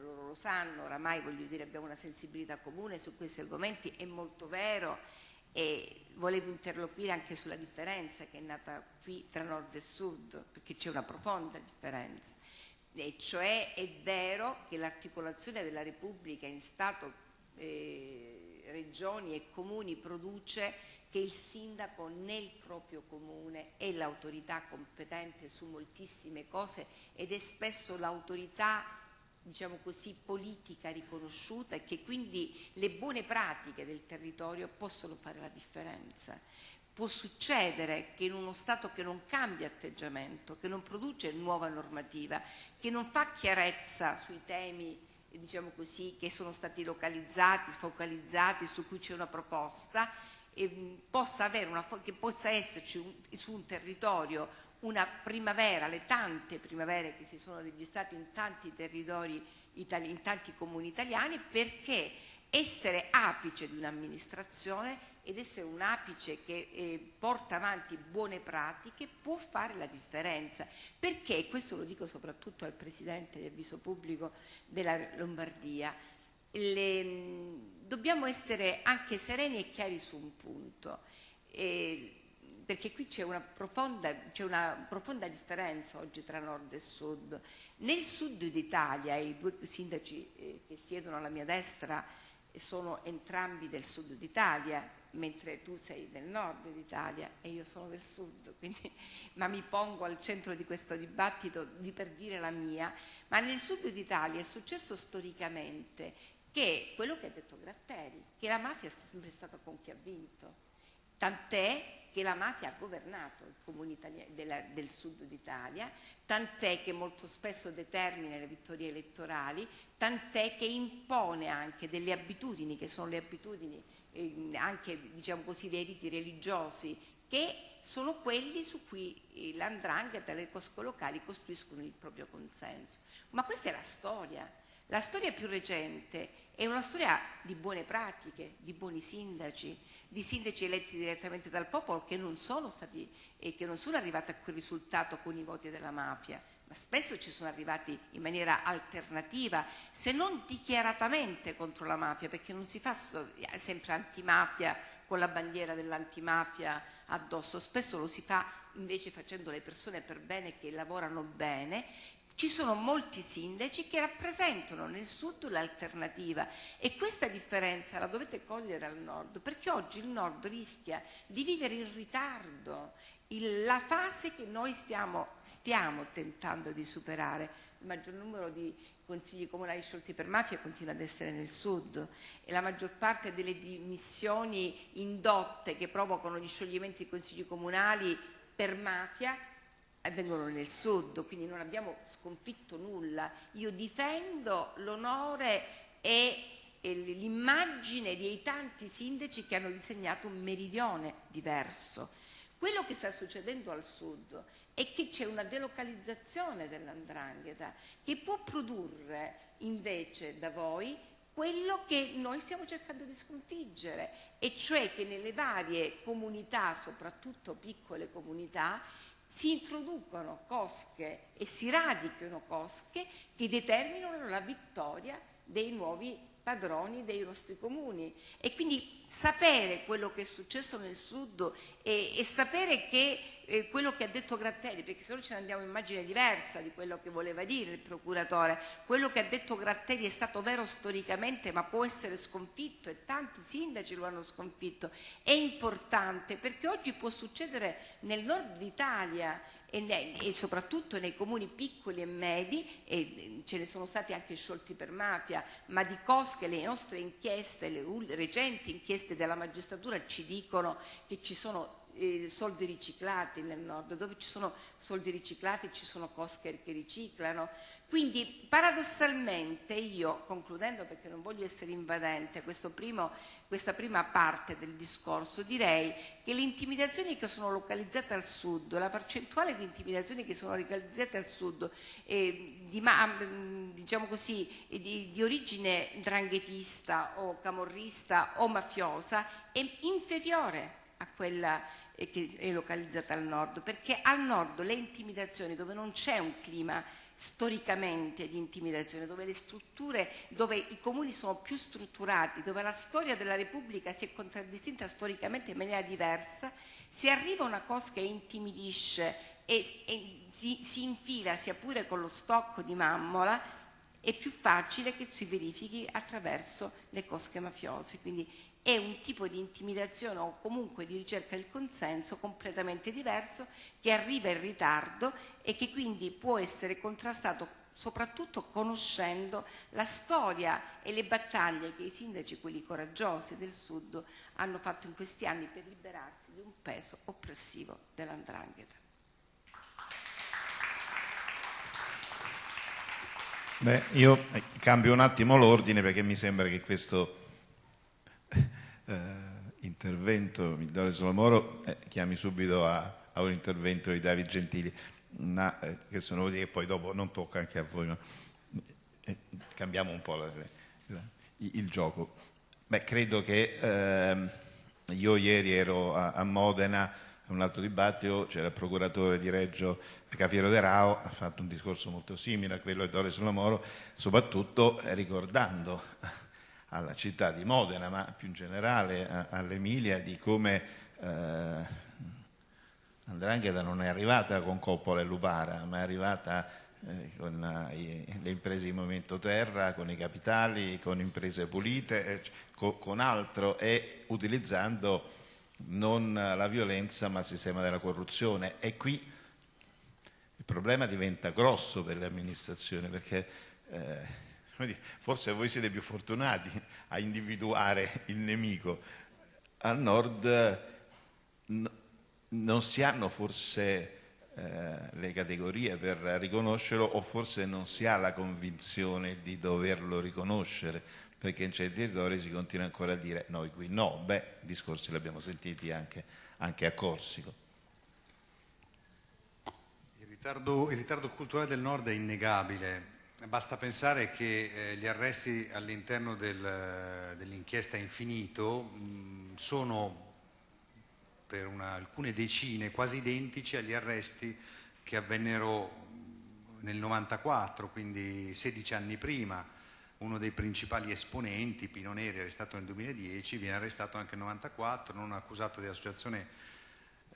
loro lo sanno, oramai voglio dire abbiamo una sensibilità comune su questi argomenti, è molto vero e volevo interloquire anche sulla differenza che è nata qui tra nord e sud, perché c'è una profonda differenza, e cioè è vero che l'articolazione della Repubblica in Stato, eh, regioni e comuni produce che il sindaco nel proprio comune è l'autorità competente su moltissime cose ed è spesso l'autorità diciamo così, politica riconosciuta e che quindi le buone pratiche del territorio possono fare la differenza. Può succedere che in uno Stato che non cambia atteggiamento, che non produce nuova normativa, che non fa chiarezza sui temi diciamo così, che sono stati localizzati, sfocalizzati, su cui c'è una proposta, possa avere una, possa esserci un, su un territorio una primavera, le tante primavere che si sono registrate in tanti territori, itali, in tanti comuni italiani, perché essere apice di un'amministrazione ed essere un apice che eh, porta avanti buone pratiche può fare la differenza. Perché, questo lo dico soprattutto al Presidente del Viso Pubblico della Lombardia, le, dobbiamo essere anche sereni e chiari su un punto, eh, perché qui c'è una, una profonda differenza oggi tra nord e sud. Nel sud d'Italia, i due sindaci eh, che siedono alla mia destra sono entrambi del sud d'Italia, mentre tu sei del nord d'Italia e io sono del sud, [laughs] quindi, ma mi pongo al centro di questo dibattito di per dire la mia, ma nel sud d'Italia è successo storicamente che quello che ha detto Gratteri, che la mafia è sempre stata con chi ha vinto, tant'è che la mafia ha governato i comuni della, del sud d'Italia, tant'è che molto spesso determina le vittorie elettorali, tant'è che impone anche delle abitudini, che sono le abitudini eh, anche diciamo così, dei riti religiosi, che sono quelli su cui l'andrangheta e le cosco locali costruiscono il proprio consenso. Ma questa è la storia. La storia più recente è una storia di buone pratiche, di buoni sindaci, di sindaci eletti direttamente dal popolo che non sono stati e che non sono arrivati a quel risultato con i voti della mafia, ma spesso ci sono arrivati in maniera alternativa, se non dichiaratamente contro la mafia, perché non si fa sempre antimafia con la bandiera dell'antimafia addosso, spesso lo si fa invece facendo le persone per bene che lavorano bene ci sono molti sindaci che rappresentano nel sud l'alternativa e questa differenza la dovete cogliere al nord perché oggi il nord rischia di vivere in ritardo il, la fase che noi stiamo, stiamo tentando di superare. Il maggior numero di consigli comunali sciolti per mafia continua ad essere nel sud e la maggior parte delle dimissioni indotte che provocano gli scioglimenti dei consigli comunali per mafia avvengono nel sud, quindi non abbiamo sconfitto nulla. Io difendo l'onore e l'immagine dei tanti sindaci che hanno disegnato un meridione diverso. Quello che sta succedendo al sud è che c'è una delocalizzazione dell'andrangheta che può produrre invece da voi quello che noi stiamo cercando di sconfiggere, e cioè che nelle varie comunità, soprattutto piccole comunità, si introducono cosche e si radichino cosche che determinano la vittoria dei nuovi padroni dei nostri comuni. E quindi sapere quello che è successo nel sud e, e sapere che eh, quello che ha detto Gratteri, perché se no ce ne andiamo in immagine diversa di quello che voleva dire il procuratore, quello che ha detto Gratteri è stato vero storicamente ma può essere sconfitto e tanti sindaci lo hanno sconfitto, è importante perché oggi può succedere nel nord d'Italia e, ne, e, soprattutto nei comuni piccoli e medi, e ce ne sono stati anche sciolti per mafia, ma di cosche le nostre inchieste, le recenti inchieste della magistratura ci dicono che ci sono eh, soldi riciclati nel nord, dove ci sono soldi riciclati ci sono cosche che riciclano. Quindi paradossalmente io, concludendo perché non voglio essere invadente, primo, questa prima parte del discorso, direi che le intimidazioni che sono localizzate al sud, la percentuale di intimidazioni che sono localizzate al sud, eh, di, diciamo così, di, di origine dranghetista o camorrista o mafiosa, è inferiore a quella che è localizzata al nord, perché al nord le intimidazioni dove non c'è un clima storicamente di intimidazione, dove le strutture, dove i comuni sono più strutturati, dove la storia della Repubblica si è contraddistinta storicamente in maniera diversa, si arriva una cosa che intimidisce e, e si, si infila sia pure con lo stocco di mammola, è più facile che si verifichi attraverso le cosche mafiose. Quindi è un tipo di intimidazione o comunque di ricerca del consenso completamente diverso che arriva in ritardo e che quindi può essere contrastato soprattutto conoscendo la storia e le battaglie che i sindaci, quelli coraggiosi del Sud, hanno fatto in questi anni per liberarsi di un peso oppressivo dell'andrangheta. Beh, io cambio un attimo l'ordine perché mi sembra che questo intervento mi do Solomoro, eh, chiami subito a, a, un intervento di Davide Gentili, ma, eh, che sono vuol che poi dopo non tocca anche a voi, ma eh, cambiamo un po' la, la, il gioco. Beh, credo che ehm, io ieri ero a, a Modena un altro dibattito, c'era il procuratore di Reggio Cafiero De Rao, ha fatto un discorso molto simile a quello di Dore Solomoro, soprattutto ricordando alla città di Modena, ma più in generale all'Emilia, di come eh, Andrangheta non è arrivata con Coppola e Lupara, ma è arrivata eh, con eh, le imprese di Movimento Terra, con i capitali, con imprese pulite, eh, con, con altro e utilizzando non la violenza ma il sistema della corruzione. E qui il problema diventa grosso per le amministrazioni perché eh, forse voi siete più fortunati a individuare il nemico. Al nord non si hanno forse eh, le categorie per riconoscerlo o forse non si ha la convinzione di doverlo riconoscere perché in certi territori si continua ancora a dire noi qui no, beh, discorsi li abbiamo sentiti anche, anche a Corsico. Il ritardo, il ritardo culturale del nord è innegabile, Basta pensare che eh, gli arresti all'interno del, dell'inchiesta Infinito mh, sono per una, alcune decine quasi identici agli arresti che avvennero nel 94, quindi 16 anni prima. Uno dei principali esponenti, Pino Neri, arrestato nel 2010, viene arrestato anche nel 94, non accusato di associazione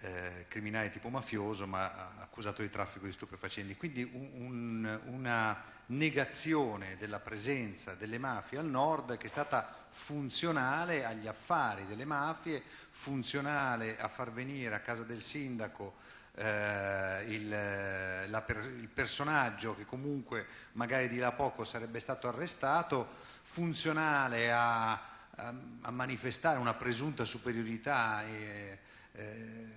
eh, criminale tipo mafioso, ma accusato di traffico di stupefacenti. Quindi un, un, una negazione della presenza delle mafie al nord che è stata funzionale agli affari delle mafie, funzionale a far venire a casa del sindaco eh, il, la, il, personaggio che comunque magari di là poco sarebbe stato arrestato, funzionale a, a, a manifestare una presunta superiorità eh, eh,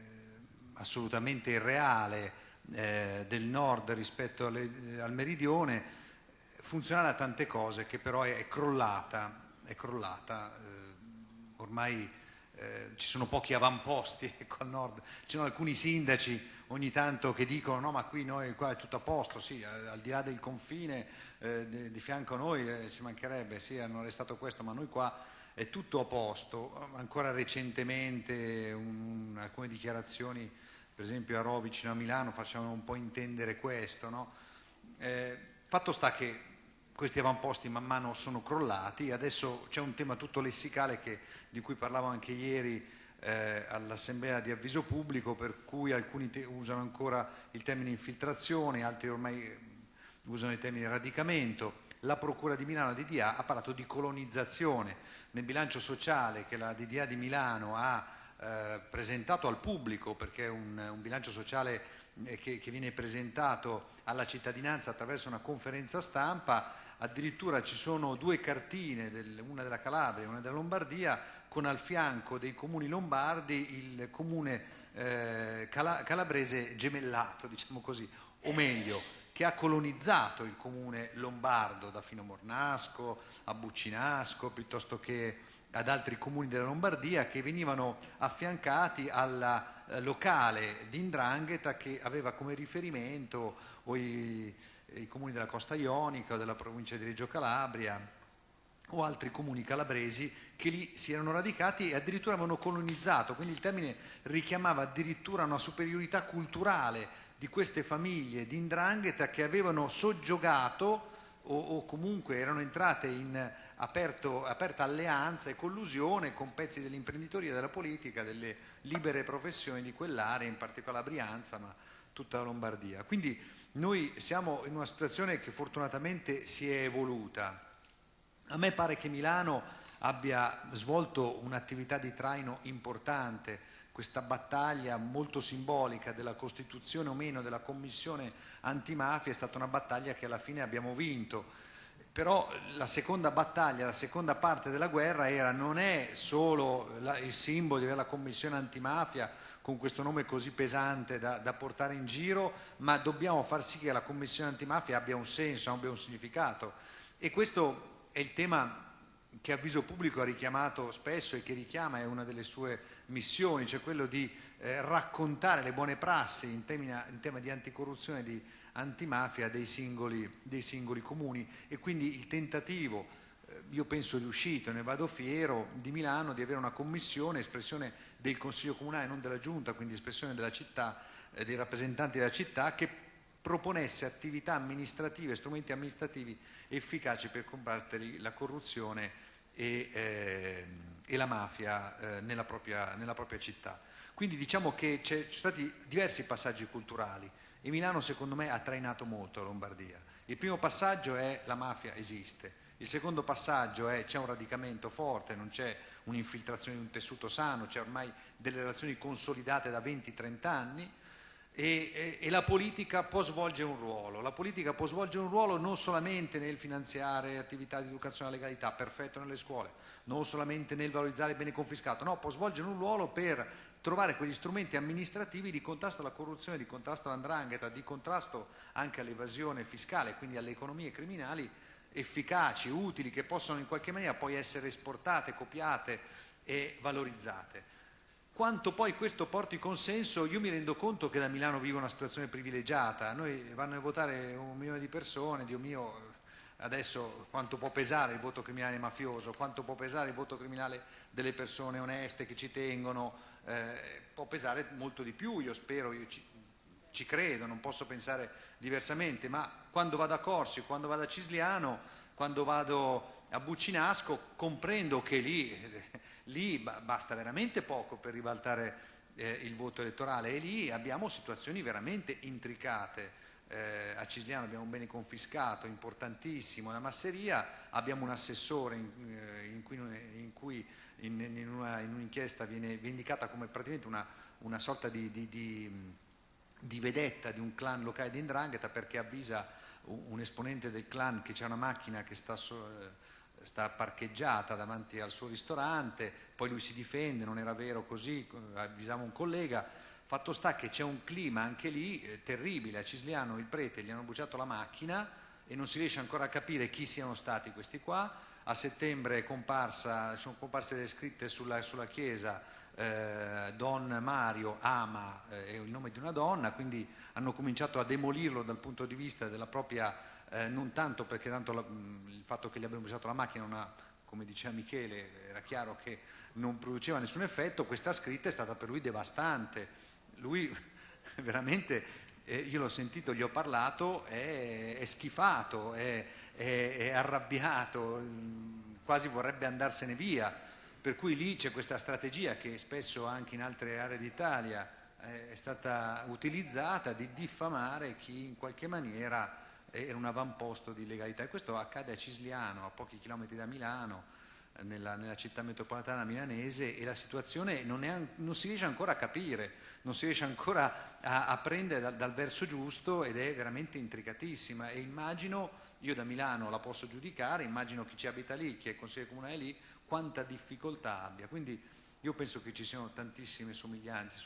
assolutamente irreale eh, del nord rispetto alle, al meridione, funzionale a tante cose che però è, crollata, è crollata eh, ormai eh, ci sono pochi avamposti [laughs] ecco, al nord, ci sono alcuni sindaci ogni tanto che dicono no ma qui noi qua è tutto a posto, sì, al di là del confine eh, di, fianco a noi eh, ci mancherebbe, sì hanno arrestato questo, ma noi qua è tutto a posto, ancora recentemente un, alcune dichiarazioni per esempio a Rho vicino a Milano facevano un po' intendere questo, no? eh, fatto sta che questi avamposti man mano sono crollati, adesso c'è un tema tutto lessicale che, di cui parlavo anche ieri eh, all'assemblea di avviso pubblico, per cui alcuni usano ancora il termine infiltrazione, altri ormai usano il termine radicamento. La Procura di Milano, la DDA, ha parlato di colonizzazione. Nel bilancio sociale che la DDA di Milano ha eh, presentato al pubblico, perché è un, un bilancio sociale eh, che, che viene presentato alla cittadinanza attraverso una conferenza stampa, addirittura ci sono due cartine, del, una della Calabria e una della Lombardia, con al fianco dei comuni lombardi il comune eh, cala, calabrese gemellato, diciamo così, o meglio, che ha colonizzato il comune lombardo da Fino Mornasco a Buccinasco, piuttosto che ad altri comuni della Lombardia che venivano affiancati alla eh, locale di Indrangheta che aveva come riferimento i, i comuni della costa ionica o della provincia di Reggio Calabria o altri comuni calabresi che lì si erano radicati e addirittura avevano colonizzato, quindi il termine richiamava addirittura una superiorità culturale di queste famiglie di Indrangheta che avevano soggiogato o, o comunque erano entrate in aperto, aperta alleanza e collusione con pezzi dell'imprenditoria, della politica, delle libere professioni di quell'area, in particolare Brianza, ma tutta la Lombardia. Quindi noi siamo in una situazione che fortunatamente si è evoluta. A me pare che Milano abbia svolto un'attività di traino importante, questa battaglia molto simbolica della costituzione o meno della commissione antimafia è stata una battaglia che alla fine abbiamo vinto. Però la seconda battaglia, la seconda parte della guerra era, non è solo la, il simbolo di avere la commissione antimafia con questo nome così pesante da, da, portare in giro, ma dobbiamo far sì che la commissione antimafia abbia un senso, abbia un significato. E questo è il tema che Avviso Pubblico ha richiamato spesso e che richiama, è una delle sue missioni, cioè quello di eh, raccontare le buone prassi in, temina, in tema di anticorruzione e di antimafia dei singoli, dei singoli comuni. E quindi il tentativo eh, io penso riuscito, ne vado fiero, di Milano di avere una commissione, espressione del Consiglio Comunale, non della Giunta, quindi espressione della città, eh, dei rappresentanti della città, che proponesse attività amministrative, strumenti amministrativi efficaci per combattere la corruzione e, eh, e la mafia eh, nella, propria, nella, propria, città. Quindi diciamo che ci sono stati diversi passaggi culturali e Milano secondo me ha trainato molto la Lombardia. Il primo passaggio è la mafia esiste, il secondo passaggio è c'è un radicamento forte, non c'è un'infiltrazione di un tessuto sano, c'è ormai delle relazioni consolidate da 20-30 anni e, e, e, la politica può svolgere un ruolo. La politica può svolgere un ruolo non solamente nel finanziare attività di educazione alla legalità, perfetto nelle scuole, non solamente nel valorizzare il bene confiscato, no, può svolgere un ruolo per trovare quegli strumenti amministrativi di contrasto alla corruzione, di contrasto all'andrangheta, di contrasto anche all'evasione fiscale, quindi alle economie criminali efficaci, utili, che possono in qualche maniera poi essere esportate, copiate e valorizzate. Quanto poi questo porti consenso, io mi rendo conto che da Milano vivo una situazione privilegiata, noi vanno a votare un milione di persone, Dio mio, adesso quanto può pesare il voto criminale mafioso, quanto può pesare il voto criminale delle persone oneste che ci tengono, eh, può pesare molto di più, io spero, io ci, ci, credo, non posso pensare diversamente, ma quando vado a Corsi, quando vado a Cisliano, quando vado a Buccinasco, comprendo che lì, lì basta veramente poco per ribaltare eh, il voto elettorale e lì abbiamo situazioni veramente intricate. Eh, a Cisliano abbiamo un bene confiscato importantissimo, la masseria abbiamo un assessore in, eh, in cui, in, cui una, in, un'inchiesta viene, indicata come praticamente una, una sorta di, di, di, di, vedetta di un clan locale di Indrangheta perché avvisa un, un esponente del clan che c'è una macchina che sta... So, sta parcheggiata davanti al suo ristorante, poi lui si difende, non era vero così, avvisiamo un collega, fatto sta che c'è un clima anche lì eh, terribile, a Cisliano il prete gli hanno bruciato la macchina e non si riesce ancora a capire chi siano stati questi qua, a settembre comparsa, sono comparse le scritte sulla, sulla chiesa eh, Don Mario ama eh, è il nome di una donna, quindi hanno cominciato a demolirlo dal punto di vista della propria eh, non tanto perché tanto la, il fatto che gli abbiamo usato la macchina, una, come diceva Michele, era chiaro che non produceva nessun effetto, questa scritta è stata per lui devastante. Lui [laughs] veramente, eh, io l'ho sentito, gli ho parlato, è, è schifato, è, è, è arrabbiato, quasi vorrebbe andarsene via. Per cui lì c'è questa strategia che spesso anche in altre aree d'Italia eh, è stata utilizzata di diffamare chi in qualche maniera era un avamposto di legalità. E questo accade a Cisliano, a pochi chilometri da Milano, nella, nella città metropolitana milanese e la situazione non, è, non, si riesce ancora a capire, non si riesce ancora a, a prendere dal, dal, verso giusto ed è veramente intricatissima. E immagino, io da Milano la posso giudicare, immagino chi ci abita lì, chi è consigliere comunale lì, quanta difficoltà abbia. Quindi io penso che ci siano tantissime somiglianze,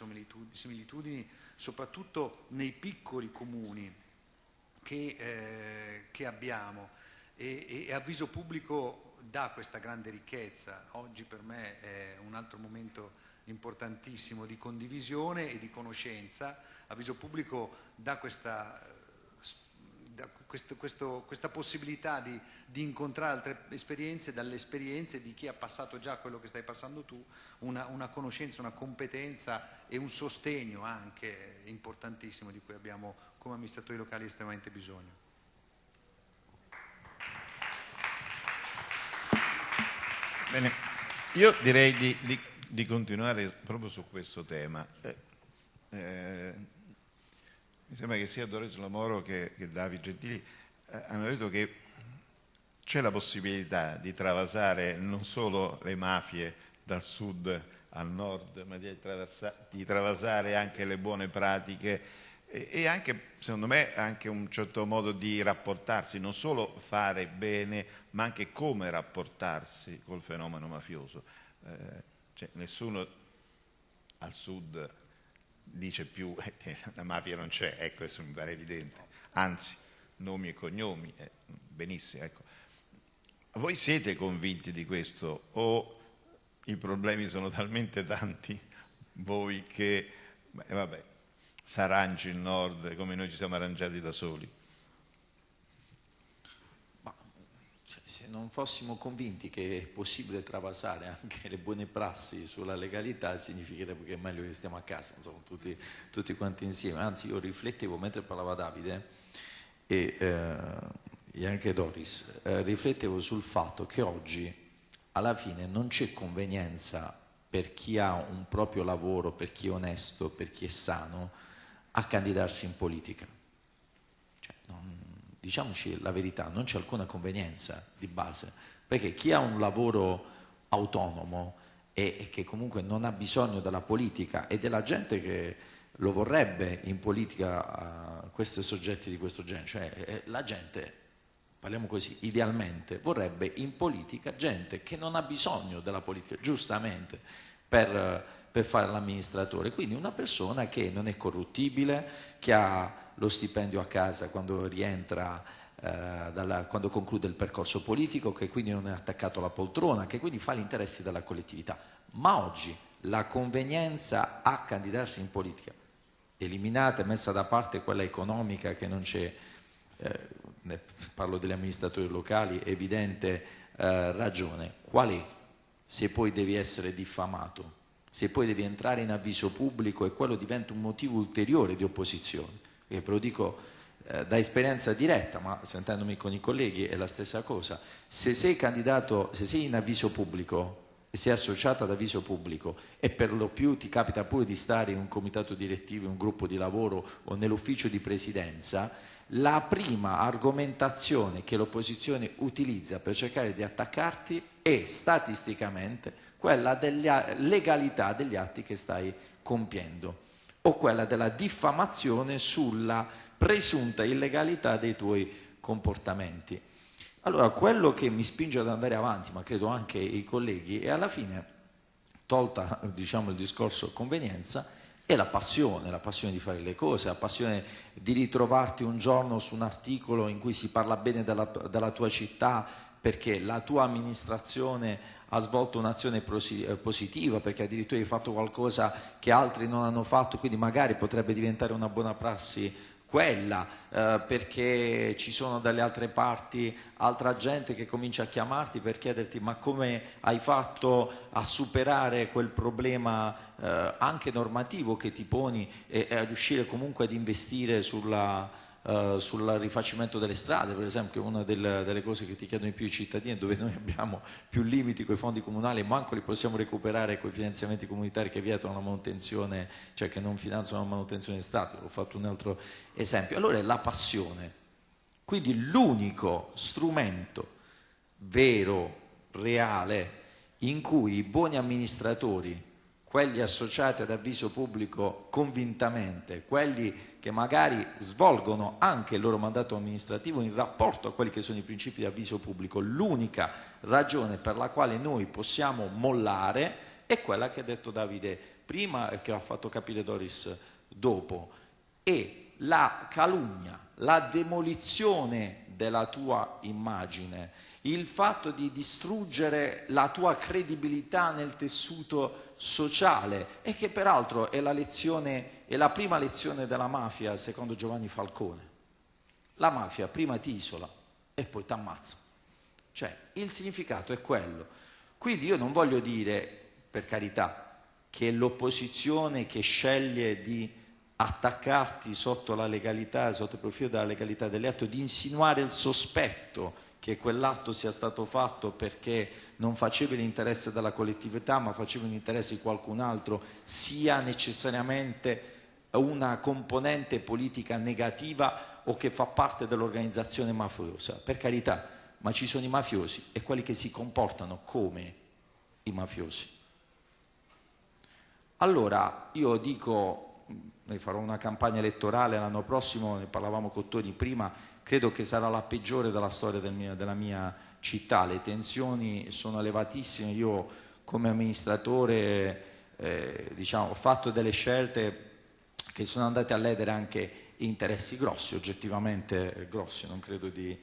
similitudini, soprattutto nei piccoli comuni che, eh, che abbiamo e, e avviso pubblico dà questa grande ricchezza. Oggi per me è un altro momento importantissimo di condivisione e di conoscenza. Avviso pubblico dà questa, da questo, questo, questa possibilità di, di, incontrare altre esperienze dalle esperienze di chi ha passato già quello che stai passando tu, una, una conoscenza, una competenza e un sostegno anche importantissimo di cui abbiamo come amministratori locali estremamente bisogno. Bene, io direi di, di, di continuare proprio su questo tema. Eh, eh, mi sembra che sia Doris Lamoro che, che Davi Gentili eh, hanno detto che c'è la possibilità di travasare non solo le mafie dal sud al nord, ma di, di travasare anche le buone pratiche e anche, secondo me, anche un certo modo di rapportarsi, non solo fare bene, ma anche come rapportarsi col fenomeno mafioso. Eh, cioè, nessuno al sud dice più [laughs] che la mafia non c'è, ecco, questo mi pare evidente, anzi, nomi e cognomi, eh, benissimo, ecco. Voi siete convinti di questo o i problemi sono talmente tanti voi che, beh, vabbè, s'arrangi il nord come noi ci siamo arrangiati da soli. Ma, cioè, se non fossimo convinti che è possibile travasare anche le buone prassi sulla legalità, significherebbe che è meglio che stiamo a casa, insomma, tutti, tutti quanti insieme. Anzi, io riflettevo mentre parlava Davide e, eh, e anche Doris, eh, riflettevo sul fatto che oggi alla fine non c'è convenienza per chi ha un proprio lavoro, per chi è onesto, per chi è sano, a candidarsi in politica. Cioè, non, diciamoci la verità, non c'è alcuna convenienza di base, perché chi ha un lavoro autonomo e, e che comunque non ha bisogno della politica e della gente che lo vorrebbe in politica uh, questi soggetti di questo genere, cioè la gente, parliamo così, idealmente vorrebbe in politica gente che non ha bisogno della politica, giustamente, per... Uh, per fare l'amministratore, quindi una persona che non è corruttibile, che ha lo stipendio a casa quando rientra, eh, dalla, quando conclude il percorso politico, che quindi non è attaccato alla poltrona, che quindi fa gli interessi della collettività. Ma oggi la convenienza a candidarsi in politica, eliminata e messa da parte quella economica che non c'è, eh, parlo degli amministratori locali, evidente eh, ragione. Qual è? Se poi devi essere diffamato, se poi devi entrare in avviso pubblico e quello diventa un motivo ulteriore di opposizione. E ve lo dico eh, da esperienza diretta, ma sentendomi con i colleghi è la stessa cosa. Se sei candidato, se sei in avviso pubblico e sei associato ad avviso pubblico e per lo più ti capita pure di stare in un comitato direttivo, in un gruppo di lavoro o nell'ufficio di presidenza, la prima argomentazione che l'opposizione utilizza per cercare di attaccarti è statisticamente quella della legalità degli atti che stai compiendo o quella della diffamazione sulla presunta illegalità dei tuoi comportamenti. Allora, quello che mi spinge ad andare avanti, ma credo anche i colleghi, è alla fine, tolta diciamo, il discorso convenienza, è la passione, la passione di fare le cose, la passione di ritrovarti un giorno su un articolo in cui si parla bene della, della tua città perché la tua amministrazione ha svolto un'azione eh, positiva, perché addirittura hai fatto qualcosa che altri non hanno fatto, quindi magari potrebbe diventare una buona prassi quella, eh, perché ci sono dalle altre parti altra gente che comincia a chiamarti per chiederti ma come hai fatto a superare quel problema eh, anche normativo che ti poni e, e a riuscire comunque ad investire sulla eh, sul rifacimento delle strade, per esempio, una delle, delle, cose che ti chiedono di più i cittadini, dove noi abbiamo più limiti con i fondi comunali, manco li possiamo recuperare con i finanziamenti comunitari che vietano la manutenzione, cioè che non finanziano la manutenzione di Stato, ho fatto un altro esempio. Allora è la passione. Quindi l'unico strumento vero, reale, in cui i buoni amministratori quelli associati ad avviso pubblico convintamente, quelli che magari svolgono anche il loro mandato amministrativo in rapporto a quelli che sono i principi di avviso pubblico, l'unica ragione per la quale noi possiamo mollare è quella che ha detto Davide prima e che ha fatto capire Doris dopo, è la calunnia, la demolizione della tua immagine, il fatto di distruggere la tua credibilità nel tessuto sociale e che peraltro è la, lezione, è la prima lezione della mafia secondo Giovanni Falcone. La mafia prima ti isola e poi ti ammazza. Cioè il significato è quello. Quindi io non voglio dire, per carità, che l'opposizione che sceglie di attaccarti sotto la legalità, sotto il profilo della legalità dell'atto, di insinuare il sospetto che quell'atto sia stato fatto perché non faceva l'interesse della collettività ma faceva l'interesse di qualcun altro, sia necessariamente una componente politica negativa o che fa parte dell'organizzazione mafiosa. Per carità, ma ci sono i mafiosi e quelli che si comportano come i mafiosi. Allora, io dico, ne farò una campagna elettorale l'anno prossimo, ne parlavamo con Toni prima, credo che sarà la peggiore della storia del mio, della mia città, le tensioni sono elevatissime, io come amministratore eh, diciamo, ho fatto delle scelte che sono andate a ledere anche interessi grossi, oggettivamente grossi, non credo di,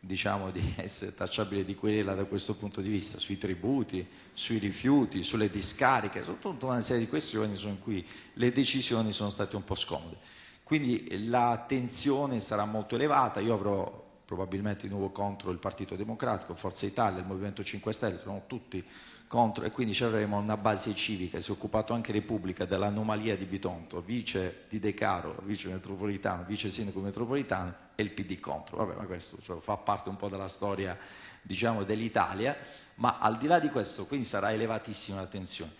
diciamo, di [laughs] essere tacciabile di querela da questo punto di vista, sui tributi, sui rifiuti, sulle discariche, su tutta una serie di questioni in cui le decisioni sono state un po' scomode. Quindi la tensione sarà molto elevata, io avrò probabilmente di nuovo contro il Partito Democratico, Forza Italia, il Movimento 5 Stelle, sono tutti contro e quindi ci avremo una base civica, si è occupato anche Repubblica dell'anomalia di Bitonto, vice di De Caro, vice metropolitano, vice sindaco metropolitano e il PD contro. Vabbè, ma questo cioè, fa parte un po' della storia diciamo, dell'Italia, ma al di là di questo quindi sarà elevatissima la tensione.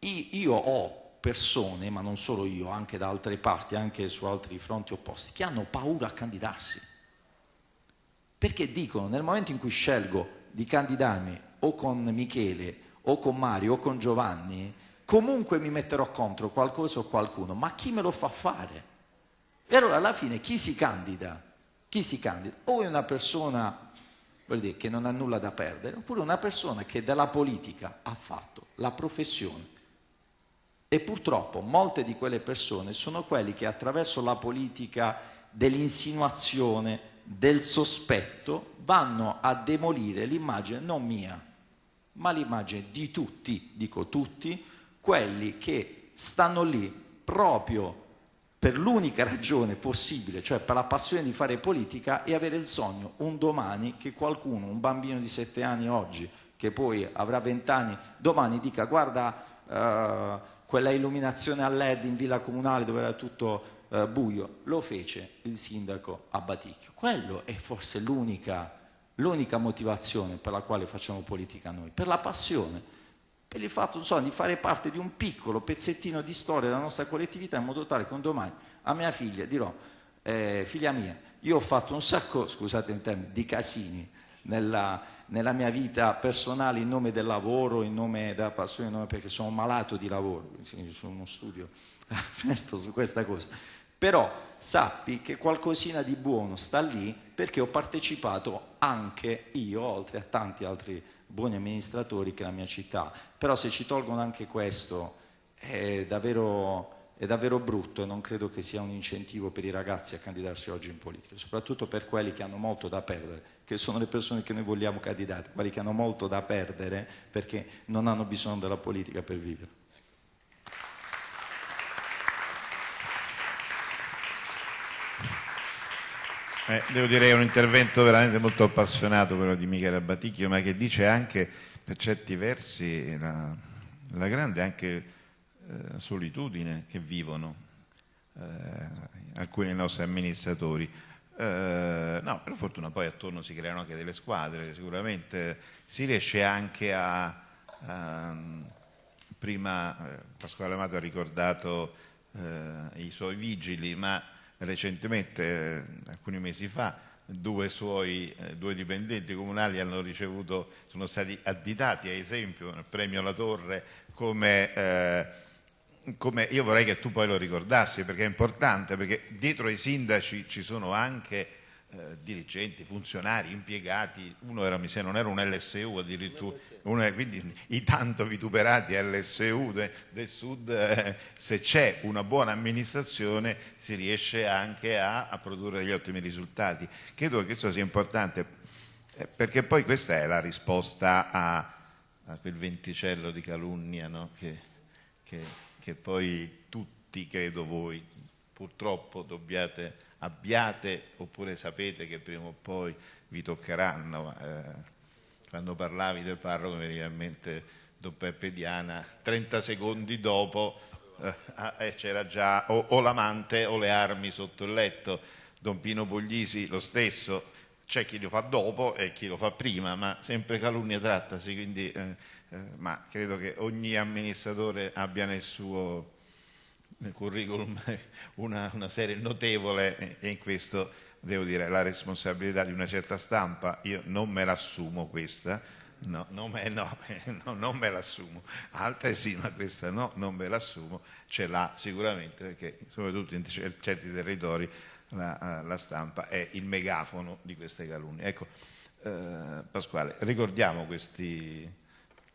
Io ho persone, ma non solo io, anche da altre parti, anche su altri fronti opposti, che hanno paura a candidarsi. Perché dicono, nel momento in cui scelgo di candidarmi o con Michele, o con Mario, o con Giovanni, comunque mi metterò contro qualcosa o qualcuno, ma chi me lo fa fare? E allora alla fine chi si candida? Chi si candida? O è una persona dire, che non ha nulla da perdere, oppure una persona che della politica ha fatto la professione e purtroppo molte di quelle persone sono quelli che attraverso la politica dell'insinuazione, del sospetto, vanno a demolire l'immagine non mia, ma l'immagine di tutti, dico tutti, quelli che stanno lì proprio per l'unica ragione possibile, cioè per la passione di fare politica e avere il sogno un domani che qualcuno, un bambino di sette anni oggi, che poi avrà vent'anni, domani dica guarda uh, quella illuminazione a LED in villa comunale dove era tutto uh, buio, lo fece il sindaco a. Quello è forse l'unica, l'unica motivazione per la quale facciamo politica noi, per la passione per il fatto so, di fare parte di un piccolo pezzettino di storia della nostra collettività in modo tale che un domani a mia figlia dirò, eh, figlia mia, io ho fatto un sacco, scusate in termini, di casini nella, nella, mia vita personale in nome del lavoro, in nome della passione, nome perché sono malato di lavoro, sono uno studio [laughs] aperto su questa cosa. Però sappi che qualcosina di buono sta lì perché ho partecipato anche io, oltre a tanti altri buoni amministratori che la mia città. Però se ci tolgono anche questo è davvero, è davvero brutto e non credo che sia un incentivo per i ragazzi a candidarsi oggi in politica, soprattutto per quelli che hanno molto da perdere, che sono le persone che noi vogliamo candidare, quelli che hanno molto da perdere perché non hanno bisogno della politica per vivere. Eh, devo dire che è un intervento veramente molto appassionato quello di Michele Baticchio, ma che dice anche per certi versi la, la grande anche eh, solitudine che vivono eh, alcuni dei nostri amministratori. Eh, no, per fortuna poi attorno si creano anche delle squadre, sicuramente si riesce anche a, a prima eh, Pasquale Amato ha ricordato eh, i suoi vigili, ma recentemente, eh, alcuni mesi fa, due suoi eh, due dipendenti comunali hanno ricevuto, sono stati additati a esempio nel premio La Torre come, come, io vorrei che tu poi lo ricordassi perché è importante, perché dietro ai sindaci ci sono anche eh, dirigenti, funzionari, impiegati, uno era, mi sa, non era un LSU addirittura, uno, quindi i tanto vituperati LSU de, del sud, eh, se c'è una buona amministrazione si riesce anche a, a, produrre degli ottimi risultati. Credo che questo sia importante eh, perché poi questa è la risposta a, a quel venticello di calunnia no? che, che, che poi tutti, credo voi, purtroppo dobbiate abbiate oppure sapete che prima o poi vi toccheranno. Eh, quando parlavi del parroco mi veniva in mente Don Peppe Diana, 30 secondi dopo eh, ah, eh, c'era già o, o l'amante o le armi sotto il letto. Don Pino Puglisi lo stesso, c'è chi lo fa dopo e chi lo fa prima, ma sempre calunnia trattasi, quindi, eh, eh, ma credo che ogni amministratore abbia nel suo curriculum [laughs] una, una serie notevole e in questo devo dire la responsabilità di una certa stampa, io non me l'assumo questa, no, non me, no, [laughs] no, non me l'assumo, altre sì, ma questa no, non me l'assumo, ce l'ha sicuramente perché soprattutto in certi territori la, la stampa è il megafono di queste calunnie. Ecco, eh, Pasquale, ricordiamo questi,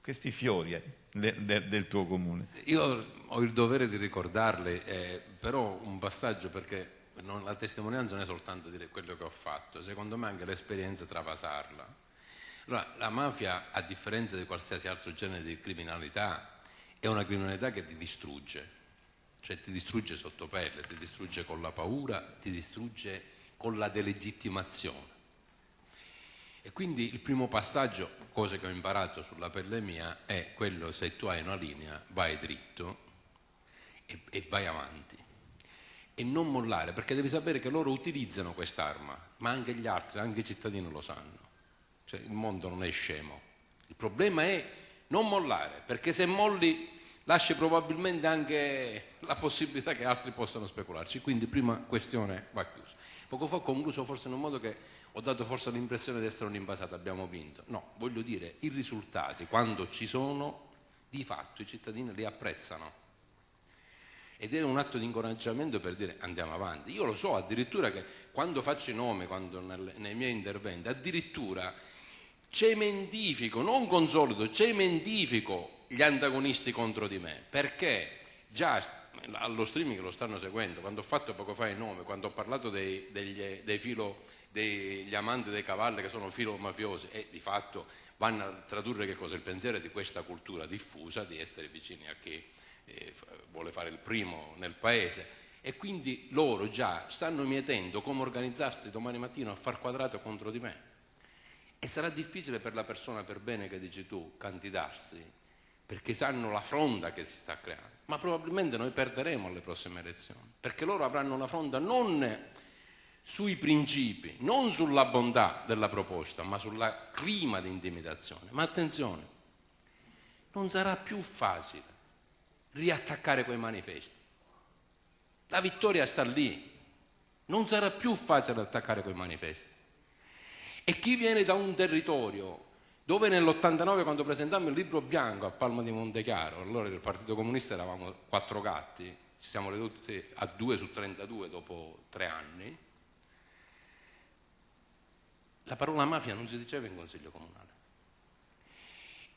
questi fiori eh, de, de, del tuo comune. Io ho il dovere di ricordarle, eh, però un passaggio perché non, la testimonianza non è soltanto dire quello che ho fatto, secondo me anche l'esperienza travasarla. Allora, la mafia, a differenza di qualsiasi altro genere di criminalità, è una criminalità che ti distrugge, cioè ti distrugge sotto pelle, ti distrugge con la paura, ti distrugge con la delegittimazione. E quindi il primo passaggio, cosa che ho imparato sulla pelle mia, è quello se tu hai una linea, vai dritto e, e vai avanti. E non mollare, perché devi sapere che loro utilizzano quest'arma, ma anche gli altri, anche i cittadini lo sanno. Cioè il mondo non è scemo. Il problema è non mollare, perché se molli lasci probabilmente anche la possibilità che altri possano specularci. Quindi prima questione va chiusa. Poco fa ho concluso forse in un modo che ho dato forse l'impressione di essere un invasato, abbiamo vinto. No, voglio dire, i risultati, quando ci sono, di fatto i cittadini li apprezzano. Ed è un atto di incoraggiamento per dire andiamo avanti. Io lo so addirittura che quando faccio i nomi, quando nel, nei miei interventi, addirittura cementifico, non consolido, cementifico gli antagonisti contro di me, perché già allo streaming lo stanno seguendo, quando ho fatto poco fa i nomi, quando ho parlato dei, degli, dei filo degli amanti dei cavalli che sono filo mafiosi e di fatto vanno a tradurre che cosa? Il pensiero di questa cultura diffusa di essere vicini a chi eh, vuole fare il primo nel paese E quindi loro già stanno mietendo come organizzarsi domani mattina a far quadrato contro di me. E sarà difficile per la persona per bene che dici tu candidarsi, perché sanno la fronda che si sta creando. Ma probabilmente noi perderemo alle prossime elezioni, perché loro avranno una fronda non sui principi, non sulla bontà della proposta, ma sulla clima di intimidazione. Ma attenzione, non sarà più facile riattaccare quei manifesti. La vittoria sta lì, non sarà più facile attaccare quei manifesti. E chi viene da un territorio dove nell'89 quando presentammo il libro bianco a Palma di Montechiaro, allora nel Partito Comunista eravamo quattro gatti, ci siamo ridotti a 2 su 32 dopo tre anni, la parola mafia non si diceva in Consiglio Comunale.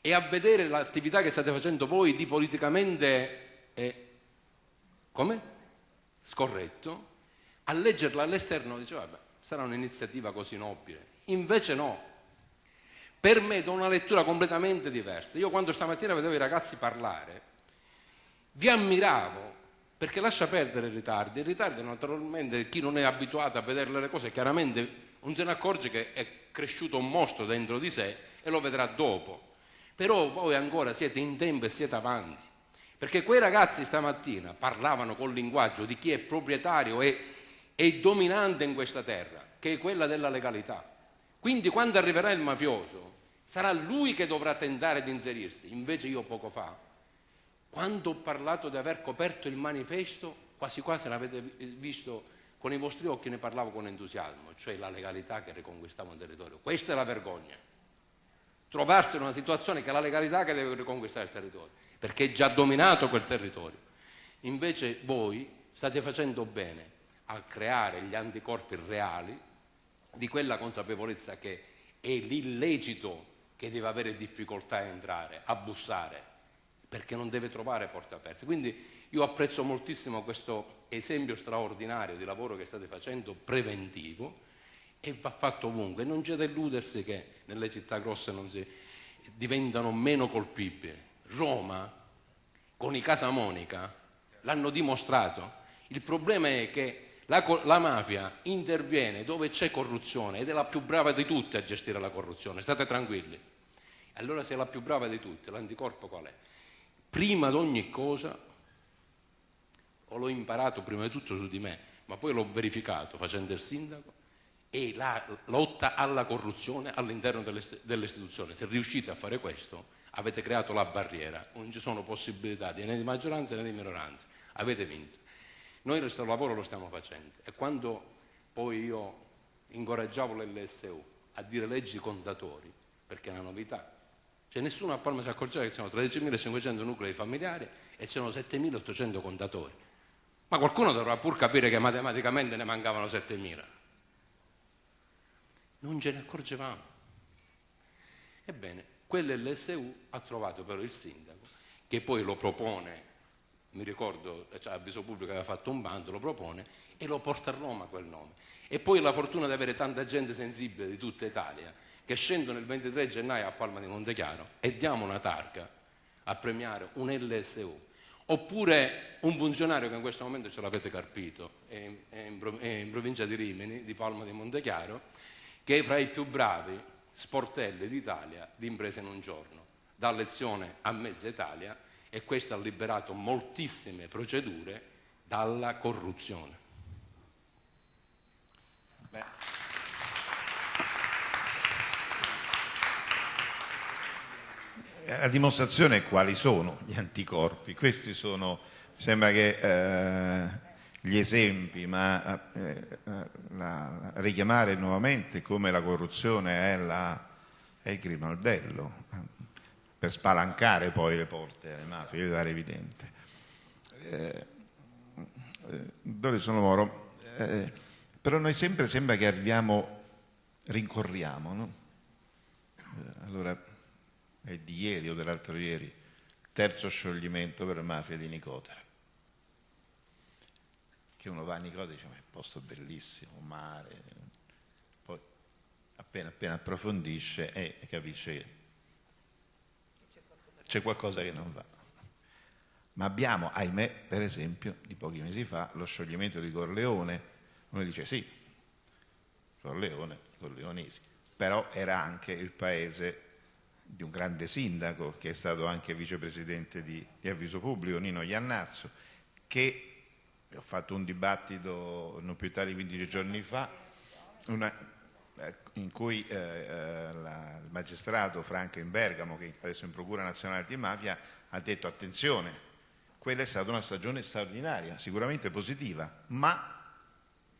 E a vedere l'attività che state facendo voi di politicamente, eh, come? Scorretto, a leggerla all'esterno diceva, vabbè, sarà un'iniziativa così nobile. Invece no. Per me da una lettura completamente diversa. Io quando stamattina vedevo i ragazzi parlare, vi ammiravo, perché lascia perdere i ritardi. I ritardi naturalmente, chi non è abituato a vedere le cose, chiaramente non se ne accorge che è cresciuto un mostro dentro di sé e lo vedrà dopo. Però voi ancora siete in tempo e siete avanti. Perché quei ragazzi stamattina parlavano col linguaggio di chi è proprietario e, e dominante in questa terra, che è quella della legalità. Quindi quando arriverà il mafioso, sarà lui che dovrà tentare di inserirsi. Invece io poco fa, quando ho parlato di aver coperto il manifesto, quasi quasi l'avete visto con i vostri occhi ne parlavo con entusiasmo, cioè la legalità che riconquistava un territorio. Questa è la vergogna. Trovarsi in una situazione che è la legalità che deve riconquistare il territorio, perché è già dominato quel territorio. Invece voi state facendo bene a creare gli anticorpi reali di quella consapevolezza che è l'illecito che deve avere difficoltà a entrare, a bussare, perché non deve trovare porte aperte. Quindi io apprezzo moltissimo questo esempio straordinario di lavoro che state facendo, preventivo, e va fatto ovunque. Non c'è da illudersi che nelle città grosse non si diventano meno colpibili. Roma, con i Casa Monica, l'hanno dimostrato. Il problema è che la, la, mafia interviene dove c'è corruzione ed è la più brava di tutte a gestire la corruzione, state tranquilli. Allora se è la più brava di tutte, l'anticorpo qual è? Prima di ogni cosa o l'ho imparato prima di tutto su di me, ma poi l'ho verificato facendo il sindaco, e la lotta alla corruzione all'interno istituzioni. Se riuscite a fare questo, avete creato la barriera, non ci sono possibilità né di maggioranza né di minoranza, avete vinto. Noi questo lavoro lo stiamo facendo e quando poi io incoraggiavo l'LSU a dire leggi contatori, perché è una novità, cioè nessuno a Palma si accorgeva che c'erano 13.500 nuclei familiari e c'erano 7.800 contatori. Ma qualcuno dovrà pur capire che matematicamente ne mancavano 7.000. Non ce ne accorgevamo. Ebbene, quell'LSU ha trovato però il sindaco, che poi lo propone, mi ricordo, cioè, avviso pubblico aveva fatto un bando, lo propone e lo porta a Roma quel nome. E poi la fortuna di avere tanta gente sensibile di tutta Italia che scendono il 23 gennaio a Palma di Montechiaro e diamo una targa a premiare un LSU oppure un funzionario che in questo momento ce l'avete carpito, è in, è in provincia di Rimini, di Palma di Montechiaro, che è fra i più bravi sportelli d'Italia di imprese in un giorno, dà lezione a mezza Italia e questo ha liberato moltissime procedure dalla corruzione. Beh. La dimostrazione quali sono gli anticorpi. Questi sono, sembra che eh, gli esempi, ma eh, la, richiamare nuovamente come la corruzione è, la, è il grimaldello per spalancare poi le porte alle mafie, pare evidente. Eh, eh, dove sono Moro? Eh, però noi sempre sembra che arriviamo, rincorriamo, no? Eh, allora, è di ieri o dell'altro ieri, terzo scioglimento per mafia di Nicotera. Che uno va a Nicotera e dice, ma è un posto bellissimo, mare, poi appena appena approfondisce e capisce che c'è qualcosa che non va. ma abbiamo, ahimè, per esempio, di pochi mesi fa, lo scioglimento di Corleone. Uno dice sì, Corleone, Corleonesi, però era anche il paese di un grande sindaco che è stato anche vicepresidente di, di Avviso Pubblico, Nino Iannazzo, che ho fatto un dibattito non più tardi di 15 giorni fa, una, eh, in cui eh, eh, la, il magistrato Franco in Bergamo, che adesso è in Procura Nazionale di Mafia, ha detto attenzione, quella è stata una stagione straordinaria, sicuramente positiva, ma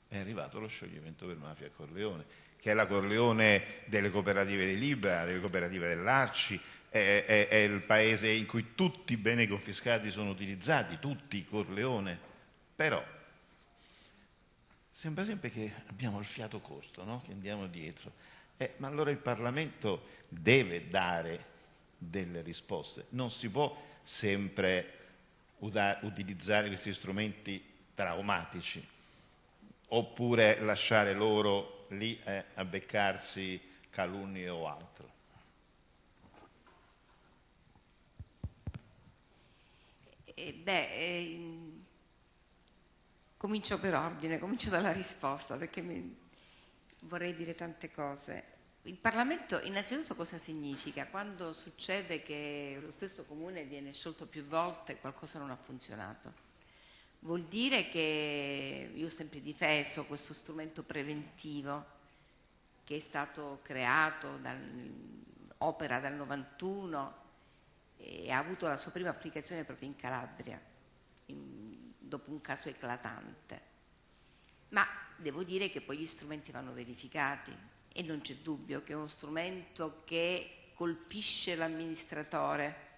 è arrivato lo scioglimento per mafia a Corleone, che è la Corleone delle cooperative di Libera, delle cooperative dell'Arci, è, è, è, il paese in cui tutti i beni confiscati sono utilizzati, tutti Corleone, però sembra sempre che abbiamo il fiato corto, no? che andiamo dietro. Eh, ma allora il Parlamento deve dare delle risposte, non si può sempre utilizzare questi strumenti traumatici oppure lasciare loro lì eh, a beccarsi calunnie o altro. Eh, beh, eh, comincio per ordine, comincio dalla risposta perché mi, vorrei dire tante cose. Il Parlamento innanzitutto cosa significa? Quando succede che lo stesso comune viene sciolto più volte qualcosa non ha funzionato. Vuol dire che io ho sempre difeso questo strumento preventivo che è stato creato, dal, opera dal 91 e ha avuto la sua prima applicazione proprio in Calabria, in, dopo un caso eclatante. Ma devo dire che poi gli strumenti vanno verificati, e non c'è dubbio che è uno strumento che colpisce l'amministratore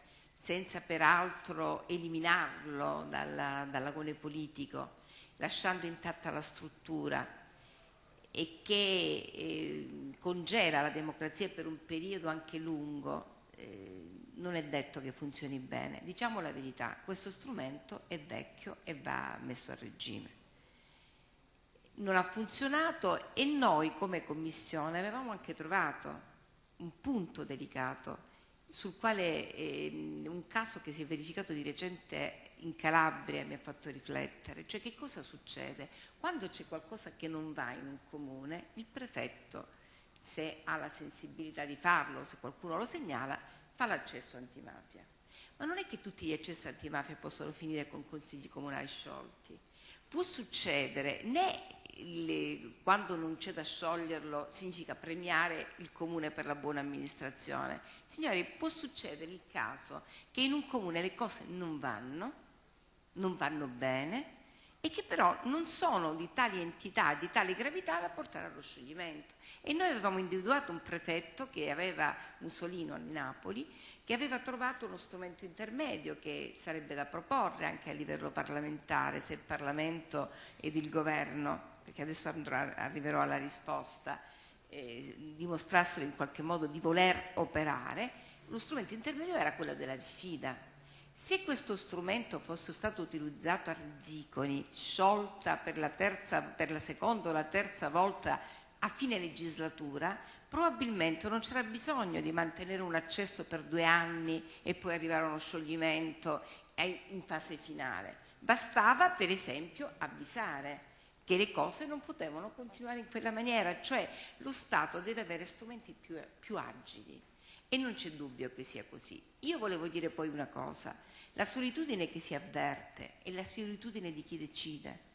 senza peraltro eliminarlo dalla, dall'agone politico, lasciando intatta la struttura e che eh, congela la democrazia per un periodo anche lungo, eh, non è detto che funzioni bene. Diciamo la verità, questo strumento è vecchio e va messo a regime non ha funzionato e noi come Commissione avevamo anche trovato un punto delicato sul quale eh, un caso che si è verificato di recente in Calabria mi ha fatto riflettere, cioè che cosa succede? Quando c'è qualcosa che non va in un comune, il prefetto, se ha la sensibilità di farlo, se qualcuno lo segnala, fa l'accesso antimafia. Ma non è che tutti gli accessi antimafia possono finire con consigli comunali sciolti. Può succedere né le, quando non c'è da scioglierlo significa premiare il comune per la buona amministrazione. Signori, può succedere il caso che in un comune le cose non vanno, non vanno bene e che però non sono di tali entità, di tale gravità da portare allo scioglimento. E noi avevamo individuato un prefetto che aveva Mussolino a Napoli, che aveva trovato uno strumento intermedio che sarebbe da proporre anche a livello parlamentare, se il Parlamento ed il Governo perché adesso andrò, arriverò alla risposta, eh, dimostrassero in qualche modo di voler operare, lo strumento intermedio era quello della diffida. Se questo strumento fosse stato utilizzato a Rizziconi, sciolta per la, terza, per la seconda o la terza volta a fine legislatura, probabilmente non c'era bisogno di mantenere un accesso per due anni e poi arrivare a uno scioglimento in fase finale. Bastava, per esempio, avvisare che le cose non potevano continuare in quella maniera, cioè lo Stato deve avere strumenti più, più agili e non c'è dubbio che sia così. Io volevo dire poi una cosa, la solitudine che si avverte è la solitudine di chi decide,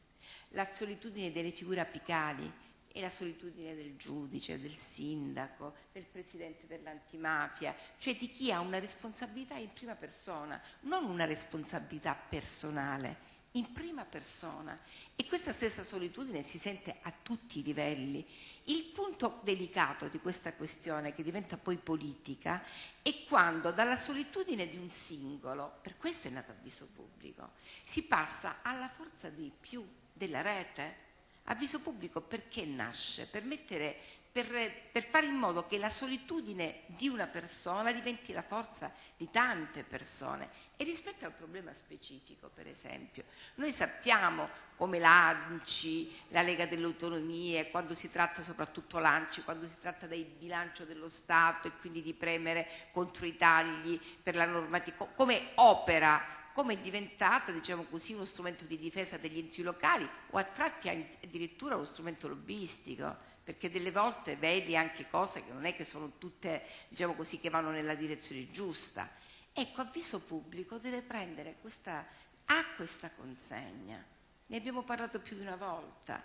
la solitudine delle figure apicali è la solitudine del giudice, del sindaco, del presidente dell'antimafia, cioè di chi ha una responsabilità in prima persona, non una responsabilità personale, in prima persona e questa stessa solitudine si sente a tutti i livelli. Il punto delicato di questa questione, che diventa poi politica, è quando dalla solitudine di un singolo, per questo è nato avviso pubblico, si passa alla forza di più della rete. Avviso pubblico perché nasce? Per mettere per, per, fare in modo che la solitudine di una persona diventi la forza di tante persone. E rispetto al problema specifico, per esempio, noi sappiamo come l'ANCI, la Lega delle Autonomie, quando si tratta soprattutto l'ANCI, quando si tratta del bilancio dello Stato e quindi di premere contro i tagli per la normativa, come opera come è diventata, diciamo così, uno strumento di difesa degli enti locali o a tratti addirittura uno strumento lobbistico, perché delle volte vedi anche cose che non è che sono tutte, diciamo così, che vanno nella direzione giusta. Ecco, avviso pubblico deve prendere questa, ha questa consegna. Ne abbiamo parlato più di una volta.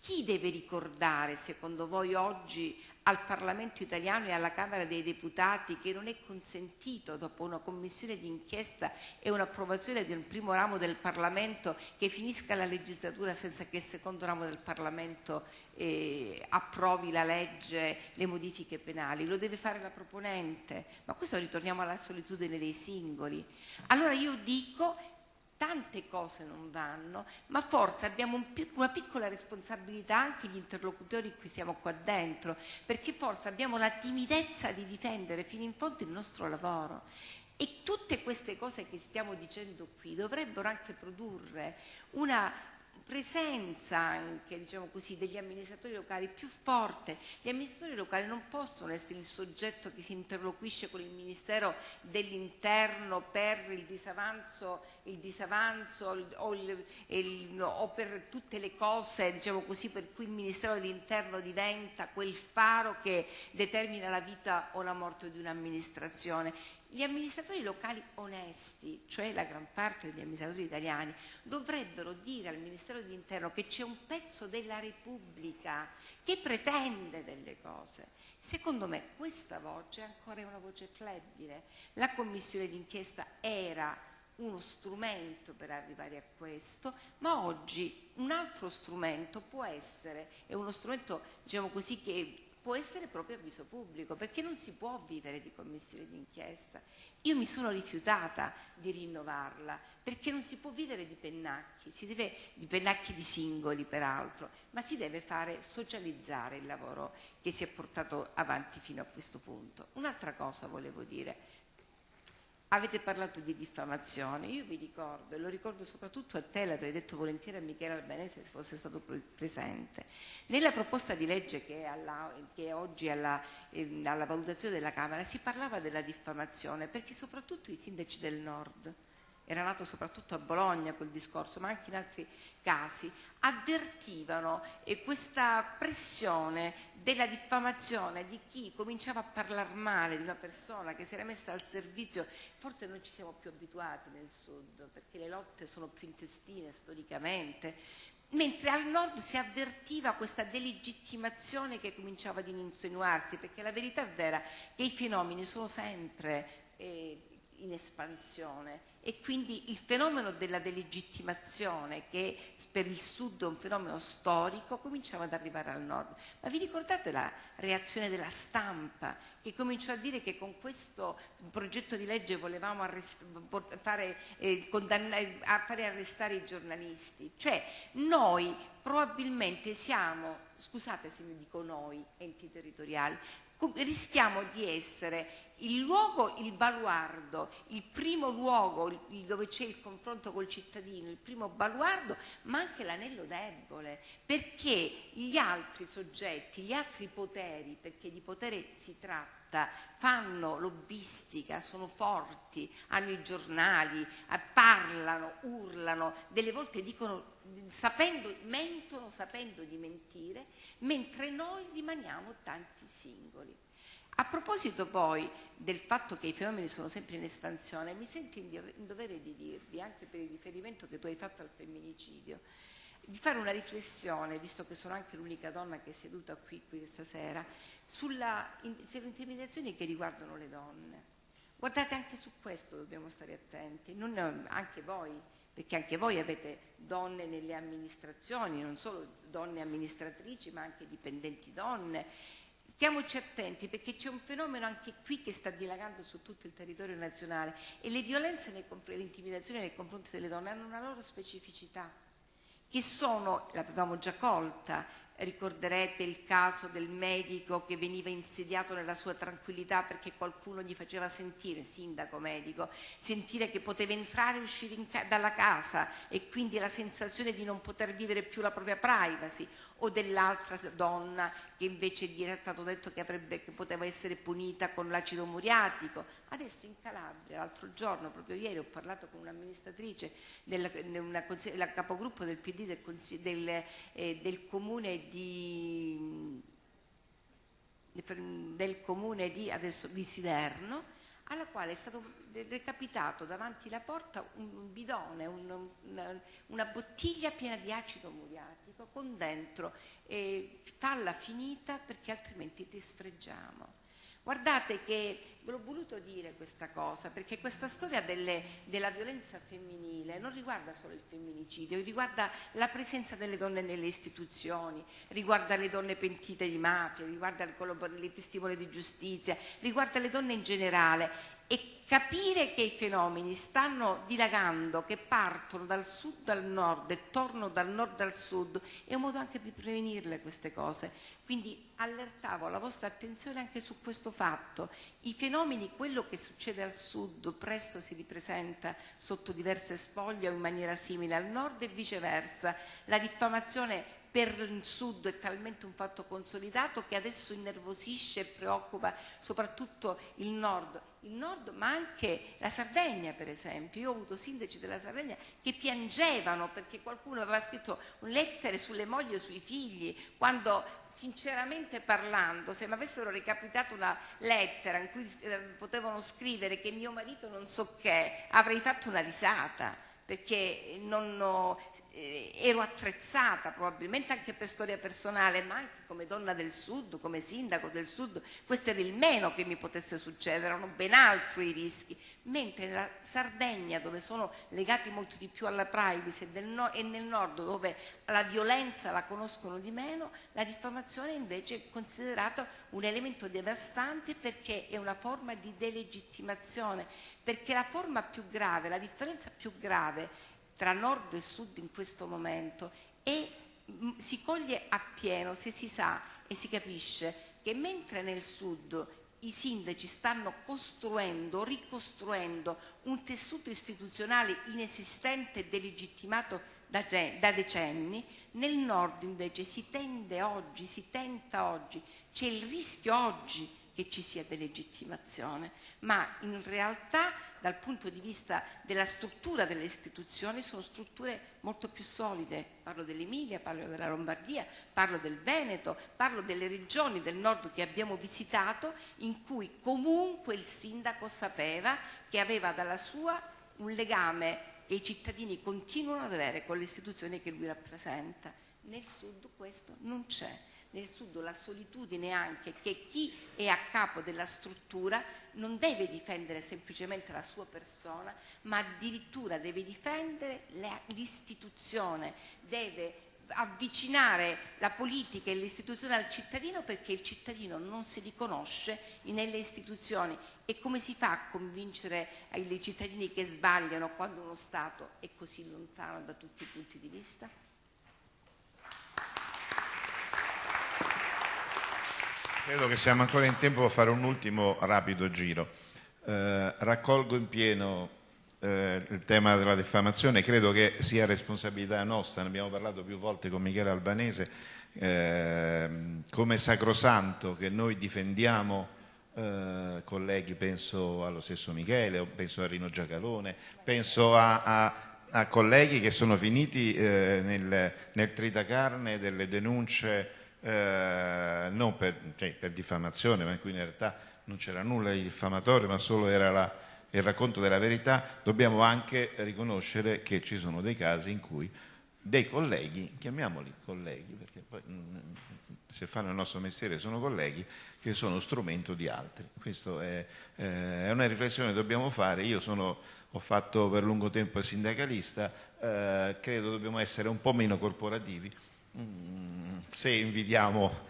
Chi deve ricordare, secondo voi, oggi al Parlamento italiano e alla Camera dei Deputati che non è consentito, dopo una commissione d'inchiesta e un'approvazione di un primo ramo del Parlamento, che finisca la legislatura senza che il secondo ramo del Parlamento eh, approvi la legge, le modifiche penali? Lo deve fare la proponente, ma questo ritorniamo alla solitudine dei singoli. Allora io dico tante cose non vanno, ma forse abbiamo un una piccola responsabilità anche gli interlocutori qui siamo qua dentro, perché forse abbiamo la timidezza di difendere fino in fondo il nostro lavoro. E tutte queste cose che stiamo dicendo qui dovrebbero anche produrre una presenza anche diciamo così, degli amministratori locali più forte. Gli amministratori locali non possono essere il soggetto che si interloquisce con il Ministero dell'Interno per il disavanzo, il disavanzo o, il, il, o, per tutte le cose diciamo così, per cui il Ministero dell'Interno diventa quel faro che determina la vita o la morte di un'amministrazione. Gli amministratori locali onesti, cioè la gran parte degli amministratori italiani, dovrebbero dire al Ministero dell'Interno che c'è un pezzo della Repubblica che pretende delle cose. Secondo me questa voce ancora è una voce flebile. La commissione d'inchiesta era uno strumento per arrivare a questo, ma oggi un altro strumento può essere, è uno strumento diciamo così che può essere proprio avviso pubblico, perché non si può vivere di commissione d'inchiesta. Io mi sono rifiutata di rinnovarla, perché non si può vivere di pennacchi, deve, di pennacchi di singoli peraltro, ma si deve fare socializzare il lavoro che si è portato avanti fino a questo punto. Un'altra cosa volevo dire, Avete parlato di diffamazione, io vi ricordo, e lo ricordo soprattutto a te, l'avrei detto volentieri a Michele Albanese se fosse stato presente, nella proposta di legge che è, alla, che è oggi alla, eh, alla valutazione della Camera si parlava della diffamazione perché soprattutto i sindaci del Nord era nato soprattutto a Bologna quel discorso, ma anche in altri casi, avvertivano questa pressione della diffamazione di chi cominciava a parlare male di una persona che si era messa al servizio, forse non ci siamo più abituati nel sud, perché le lotte sono più intestine storicamente, mentre al nord si avvertiva questa delegittimazione che cominciava ad insinuarsi, perché la verità è vera che i fenomeni sono sempre... Eh, in espansione e quindi il fenomeno della delegittimazione che per il sud è un fenomeno storico cominciava ad arrivare al nord. Ma vi ricordate la reazione della stampa che cominciò a dire che con questo progetto di legge volevamo fare, eh, a fare arrestare i giornalisti? Cioè noi probabilmente siamo, scusate se mi dico noi, enti territoriali, rischiamo di essere il luogo, il baluardo, il primo luogo dove c'è il confronto col cittadino, il primo baluardo, ma anche l'anello debole, perché gli altri soggetti, gli altri poteri, perché di potere si tratta, fanno lobbistica, sono forti, hanno i giornali, eh, parlano, urlano, delle volte dicono sapendo, mentono sapendo di mentire, mentre noi rimaniamo tanti singoli. A proposito poi del fatto che i fenomeni sono sempre in espansione, mi sento in dovere di dirvi, anche per il riferimento che tu hai fatto al femminicidio, di fare una riflessione, visto che sono anche l'unica donna che è seduta qui, qui stasera, sulle intimidazioni che riguardano le donne. Guardate, anche su questo dobbiamo stare attenti, non, anche voi, perché anche voi avete donne nelle amministrazioni, non solo donne amministratrici, ma anche dipendenti donne. Stiamoci attenti perché c'è un fenomeno anche qui che sta dilagando su tutto il territorio nazionale e le violenze e l'intimidazione nei confronti delle donne hanno una loro specificità, che sono, l'avevamo già colta, Ricorderete il caso del medico che veniva insediato nella sua tranquillità perché qualcuno gli faceva sentire, sindaco medico, sentire che poteva entrare e uscire ca dalla casa e quindi la sensazione di non poter vivere più la propria privacy o dell'altra donna che invece gli era stato detto che, avrebbe, che poteva essere punita con l'acido muriatico. Adesso in Calabria, l'altro giorno, proprio ieri, ho parlato con un'amministratrice, la capogruppo del PD del, del, eh, del comune di del comune di, adesso, di Siderno alla quale è stato recapitato davanti alla porta un bidone, un, una, una, bottiglia piena di acido muriatico con dentro eh, falla finita perché altrimenti ti sfregiamo. Guardate che ve l'ho voluto dire questa cosa, perché questa storia delle, della violenza femminile non riguarda solo il femminicidio, riguarda la presenza delle donne nelle istituzioni, riguarda le donne pentite di mafia, riguarda le testimoni di giustizia, riguarda le donne in generale e capire che i fenomeni stanno dilagando, che partono dal sud al nord e tornano dal nord al sud, è un modo anche di prevenirle queste cose. Quindi allertavo la vostra attenzione anche su questo fatto. I fenomeni, quello che succede al sud, presto si ripresenta sotto diverse spoglie o in maniera simile al nord e viceversa. La diffamazione per il sud è talmente un fatto consolidato che adesso innervosisce e preoccupa soprattutto il nord il nord, ma anche la Sardegna per esempio. Io ho avuto sindaci della Sardegna che piangevano perché qualcuno aveva scritto lettere sulle mogli o sui figli, quando sinceramente parlando, se mi avessero recapitato una lettera in cui eh, potevano scrivere che mio marito non so che, avrei fatto una risata perché non ho, ero attrezzata probabilmente anche per storia personale, ma anche come donna del sud, come sindaco del sud, questo era il meno che mi potesse succedere, erano ben altri i rischi, mentre nella Sardegna dove sono legati molto di più alla privacy no, e nel nord dove la violenza la conoscono di meno, la diffamazione invece è considerata un elemento devastante perché è una forma di delegittimazione, perché la forma più grave, la differenza più grave tra nord e sud in questo momento e mm, si coglie appieno se si sa e si capisce che mentre nel sud i sindaci stanno costruendo, ricostruendo un tessuto istituzionale inesistente e delegittimato da, da, decenni, nel nord invece si tende oggi, si tenta oggi, c'è il rischio oggi che ci sia delegittimazione, ma in realtà dal punto di vista della struttura delle istituzioni sono strutture molto più solide. Parlo dell'Emilia, parlo della Lombardia, parlo del Veneto, parlo delle regioni del nord che abbiamo visitato in cui comunque il sindaco sapeva che aveva dalla sua un legame che i cittadini continuano ad avere con le istituzioni che lui rappresenta. Nel sud questo non c'è nel sud la solitudine anche che chi è a capo della struttura non deve difendere semplicemente la sua persona, ma addirittura deve difendere l'istituzione, deve avvicinare la politica e l'istituzione al cittadino perché il cittadino non si riconosce nelle istituzioni e come si fa a convincere i cittadini che sbagliano quando uno Stato è così lontano da tutti i punti di vista? Credo che siamo ancora in tempo per fare un ultimo rapido giro. Eh, raccolgo in pieno eh, il tema della diffamazione, credo che sia responsabilità nostra, ne abbiamo parlato più volte con Michele Albanese, eh, come sacrosanto che noi difendiamo eh, colleghi, penso allo stesso Michele, penso a Rino Giacalone, penso a, a, a colleghi che sono finiti eh, nel, nel tritacarne delle denunce eh, non per, cioè, per, diffamazione, ma in cui in realtà non c'era nulla di diffamatorio, ma solo era la, il racconto della verità, dobbiamo anche riconoscere che ci sono dei casi in cui dei colleghi, chiamiamoli colleghi, perché poi mm, se fanno il nostro mestiere sono colleghi, che sono strumento di altri. Questa è, eh, è, una riflessione che dobbiamo fare. Io sono, ho fatto per lungo tempo sindacalista, eh, credo dobbiamo essere un po' meno corporativi Se invidiamo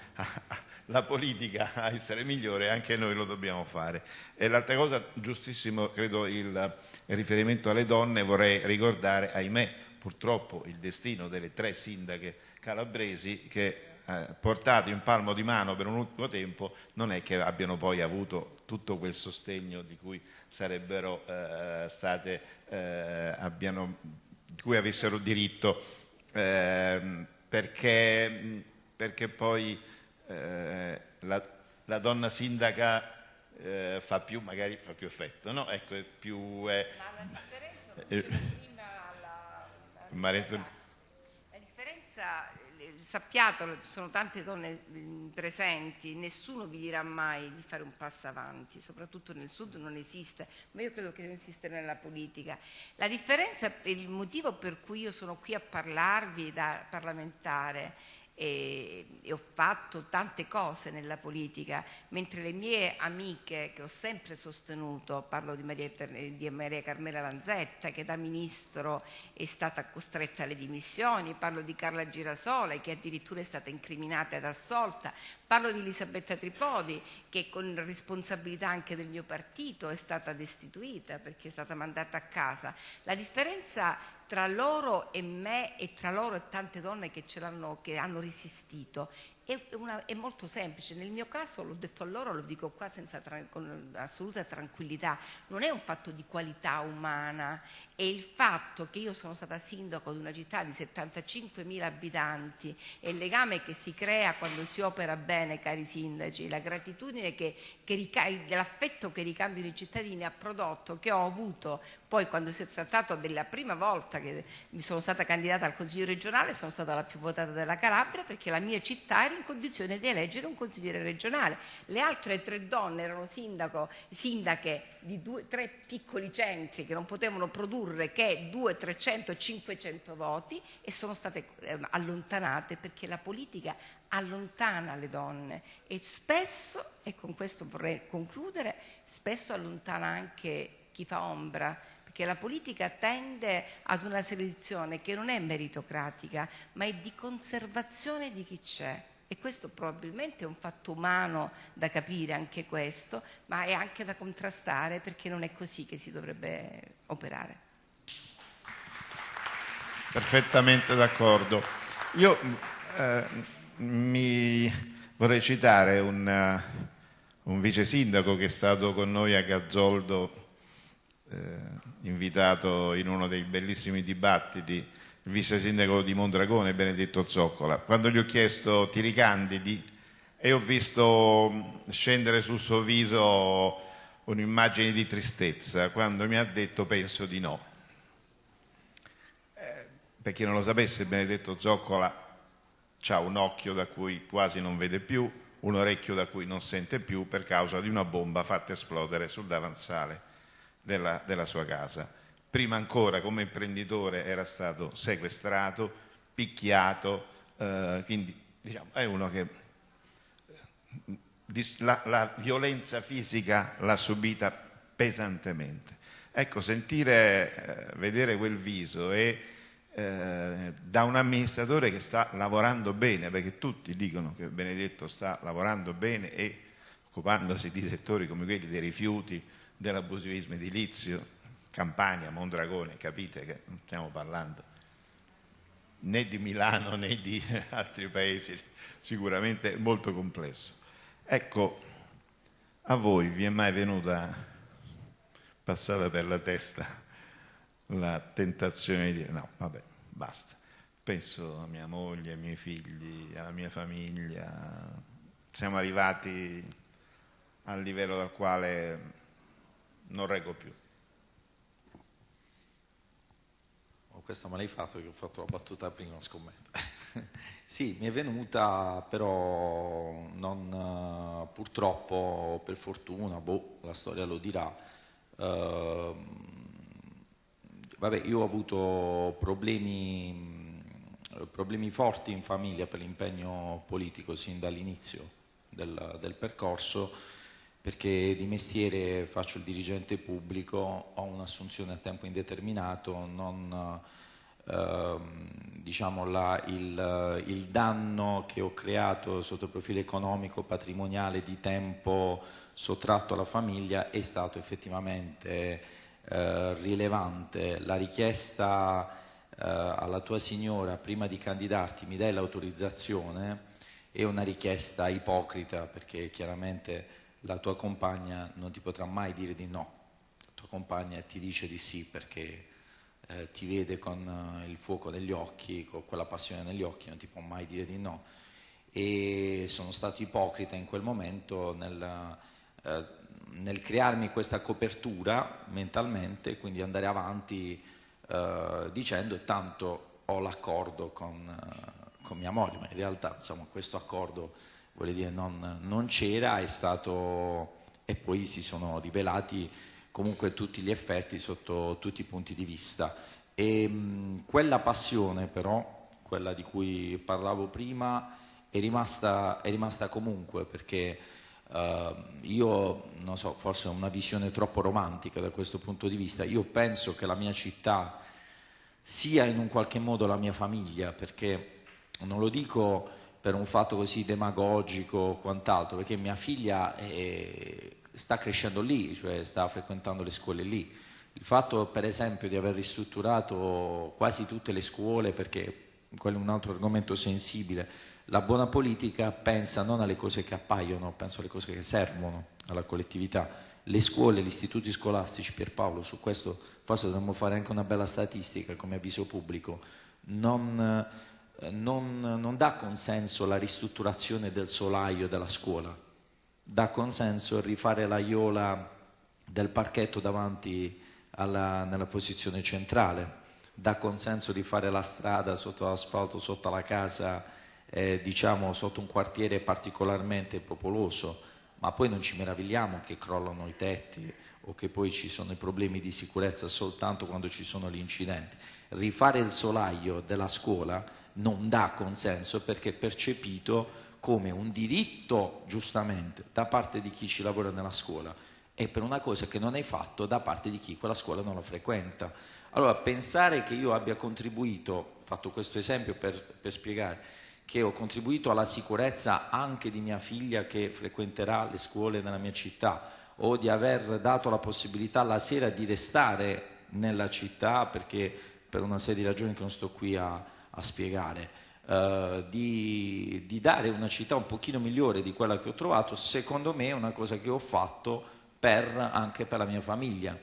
la politica a essere migliore, anche noi lo dobbiamo fare. E l'altra cosa, giustissimo, credo il, riferimento alle donne, vorrei ricordare, ahimè, purtroppo il destino delle tre sindache calabresi che eh, portate in palmo di mano per un ultimo tempo non è che abbiano poi avuto tutto quel sostegno di cui sarebbero eh, state, eh, abbiano, di cui avessero diritto. Eh, perché, perché poi eh, la, la, donna sindaca eh, fa più, magari fa più effetto, no? Ecco, è più... È, Ma la differenza, prima alla, alla, la differenza sappiatelo, sono tante donne presenti, nessuno vi dirà mai di fare un passo avanti, soprattutto nel sud non esiste, ma io credo che non esista nella politica. La differenza, il motivo per cui io sono qui a parlarvi da parlamentare e, e, ho fatto tante cose nella politica, mentre le mie amiche che ho sempre sostenuto, parlo di Maria, di Maria, Carmela Lanzetta che da ministro è stata costretta alle dimissioni, parlo di Carla Girasole che addirittura è stata incriminata ed assolta, parlo di Elisabetta Tripodi che con responsabilità anche del mio partito è stata destituita perché è stata mandata a casa. La differenza tra loro e me e tra loro e tante donne che, ce l'hanno, che hanno resistito è, una, è, molto semplice, nel mio caso l'ho detto a loro, lo dico qua senza, con assoluta tranquillità, non è un fatto di qualità umana, è il fatto che io sono stata sindaco di una città di 75.000 abitanti e il legame che si crea quando si opera bene, cari sindaci, la gratitudine che, che l'affetto che ricambiano i cittadini ha prodotto, che ho avuto. Poi quando si è trattato della prima volta che mi sono stata candidata al Consiglio regionale, sono stata la più votata della Calabria perché la mia città era in condizione di eleggere un consigliere regionale. Le altre tre donne erano sindaco, sindache di due, tre piccoli centri che non potevano produrre che 200, 300, 500 voti e sono state eh, allontanate perché la politica allontana le donne e spesso, e con questo vorrei concludere, spesso allontana anche chi fa ombra perché la politica tende ad una selezione che non è meritocratica, ma è di conservazione di chi c'è e questo probabilmente è un fatto umano da capire anche questo, ma è anche da contrastare perché non è così che si dovrebbe operare. Perfettamente d'accordo. Io eh, mi vorrei citare un, uh, un, vice sindaco che è stato con noi a Gazzoldo, eh, invitato in uno dei bellissimi dibattiti il vice sindaco di Mondragone, Benedetto Zoccola. Quando gli ho chiesto ti ricandidi e ho visto scendere sul suo viso un'immagine di tristezza, quando mi ha detto penso di no. Eh, per chi non lo sapesse, Benedetto Zoccola ha un occhio da cui quasi non vede più, un orecchio da cui non sente più per causa di una bomba fatta esplodere sul davanzale della, della sua casa prima ancora come imprenditore era stato sequestrato, picchiato, eh, quindi diciamo, è uno che eh, la, la violenza fisica l'ha subita pesantemente. Ecco, sentire, eh, vedere quel viso e eh, da un amministratore che sta lavorando bene, perché tutti dicono che Benedetto sta lavorando bene e occupandosi di settori come quelli dei rifiuti, dell'abusivismo edilizio, Campania, Mondragone, capite che non stiamo parlando né di Milano né di [laughs] altri paesi, sicuramente molto complesso. Ecco, a voi vi è mai venuta passata per la testa la tentazione di dire no, vabbè, basta, penso a mia moglie, ai miei figli, alla mia famiglia, siamo arrivati al livello dal quale non reggo più. Questa me l'hai fatto perché ho fatto la battuta prima, scommetto. [laughs] sì, mi è venuta però non, purtroppo, per fortuna, boh, la storia lo dirà. Uh, vabbè, io ho avuto problemi, problemi forti in famiglia per l'impegno politico sin dall'inizio del, del percorso perché di mestiere faccio il dirigente pubblico, ho un'assunzione a tempo indeterminato, non, ehm, diciamo la, il, il, danno che ho creato sotto il profilo economico, patrimoniale, di tempo sottratto alla famiglia è stato effettivamente eh, rilevante. La richiesta eh, alla tua signora prima di candidarti mi dai l'autorizzazione è una richiesta ipocrita perché chiaramente la tua compagna non ti potrà mai dire di no, la tua compagna ti dice di sì perché eh, ti vede con eh, il fuoco negli occhi, con quella passione negli occhi, non ti può mai dire di no. e sono stato ipocrita in quel momento nel, eh, nel crearmi questa copertura mentalmente, quindi andare avanti eh, dicendo tanto ho l'accordo con, eh, con, mia moglie, ma in realtà insomma, questo accordo dire, non, non c'era, è stato e poi si sono rivelati comunque tutti gli effetti sotto tutti i punti di vista. E, mh, quella passione però, quella di cui parlavo prima, è rimasta, è rimasta comunque perché uh, io, non so, forse ho una visione troppo romantica da questo punto di vista, io penso che la mia città sia in un qualche modo la mia famiglia, perché non lo dico per un fatto così demagogico o quant'altro, perché mia figlia è, sta crescendo lì, cioè sta frequentando le scuole lì. Il fatto per esempio di aver ristrutturato quasi tutte le scuole, perché quello è un altro argomento sensibile, la buona politica pensa non alle cose che appaiono, pensa alle cose che servono alla collettività. Le scuole, gli istituti scolastici, Pierpaolo, su questo forse dovremmo fare anche una bella statistica come avviso pubblico, non, non, non dà consenso la ristrutturazione del solaio della scuola, dà consenso rifare la iola del parchetto davanti alla, nella posizione centrale, dà consenso di fare la strada sotto l'asfalto, sotto la casa eh, diciamo sotto un quartiere particolarmente popoloso, ma poi non ci meravigliamo che crollano i tetti o che poi ci sono i problemi di sicurezza soltanto quando ci sono gli incidenti. Rifare il solaio della scuola non dà consenso perché è percepito come un diritto, giustamente, da parte di chi ci lavora nella scuola e per una cosa che non hai fatto da parte di chi quella scuola non la frequenta. Allora, pensare che io abbia contribuito, fatto questo esempio per, per spiegare, che ho contribuito alla sicurezza anche di mia figlia che frequenterà le scuole nella mia città o di aver dato la possibilità la sera di restare nella città perché per una serie di ragioni che non sto qui a, a spiegare, eh, di, di, dare una città un pochino migliore di quella che ho trovato, secondo me è una cosa che ho fatto per, anche per la mia famiglia.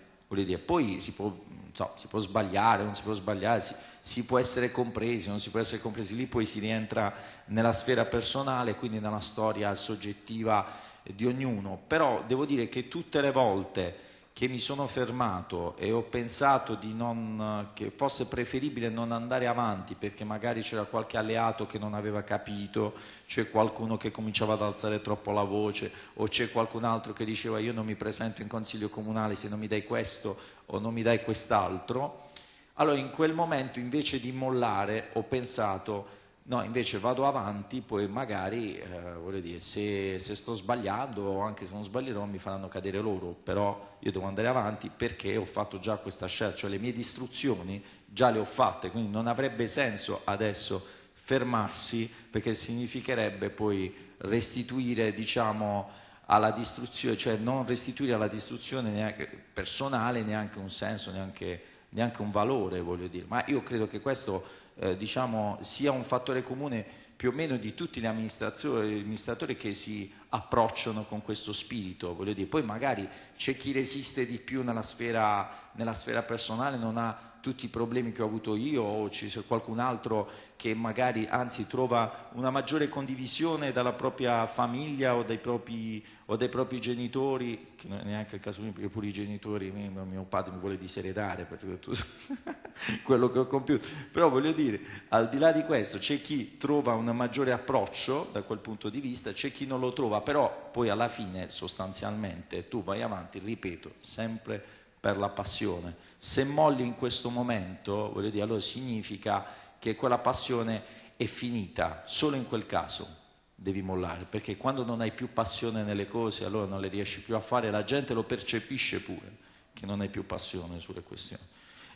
Poi si può so, si può sbagliare, non si può sbagliare, si, si, può essere compresi, non si può essere compresi, lì poi si rientra nella sfera personale, quindi nella storia soggettiva di ognuno, però devo dire che tutte le volte che mi sono fermato e ho pensato non, che fosse preferibile non andare avanti perché magari c'era qualche alleato che non aveva capito, c'è qualcuno che cominciava ad alzare troppo la voce o c'è qualcun altro che diceva io non mi presento in consiglio comunale se non mi dai questo o non mi dai quest'altro, allora in quel momento invece di mollare ho pensato No, invece vado avanti, poi magari, eh, dire, se, se, sto sbagliando o anche se non sbaglierò mi faranno cadere loro, però io devo andare avanti perché ho fatto già questa scelta, cioè le mie distruzioni già le ho fatte, quindi non avrebbe senso adesso fermarsi perché significherebbe poi restituire, diciamo, alla distruzione, cioè non restituire alla distruzione neanche personale neanche un senso, neanche, neanche un valore, voglio dire. Ma io credo che questo eh, diciamo, sia un fattore comune più o meno di tutti gli amministratori che si approcciano con questo spirito, dire. poi magari c'è chi resiste di più nella sfera, nella sfera personale, non ha tutti i problemi che ho avuto io o c'è qualcun altro che magari anzi trova una maggiore condivisione dalla propria famiglia o dai propri, o dai propri genitori, che non è neanche il caso mio perché pure i genitori, mio, mio padre mi vuole diseredare per [laughs] quello che ho compiuto, però voglio dire, al di là di questo c'è chi trova un maggiore approccio da quel punto di vista, c'è chi non lo trova, però poi alla fine sostanzialmente tu vai avanti, ripeto, sempre per la passione. Se molli in questo momento, voglio dire, allora significa che quella passione è finita, solo in quel caso devi mollare, perché quando non hai più passione nelle cose, allora non le riesci più a fare, la gente lo percepisce pure che non hai più passione sulle questioni.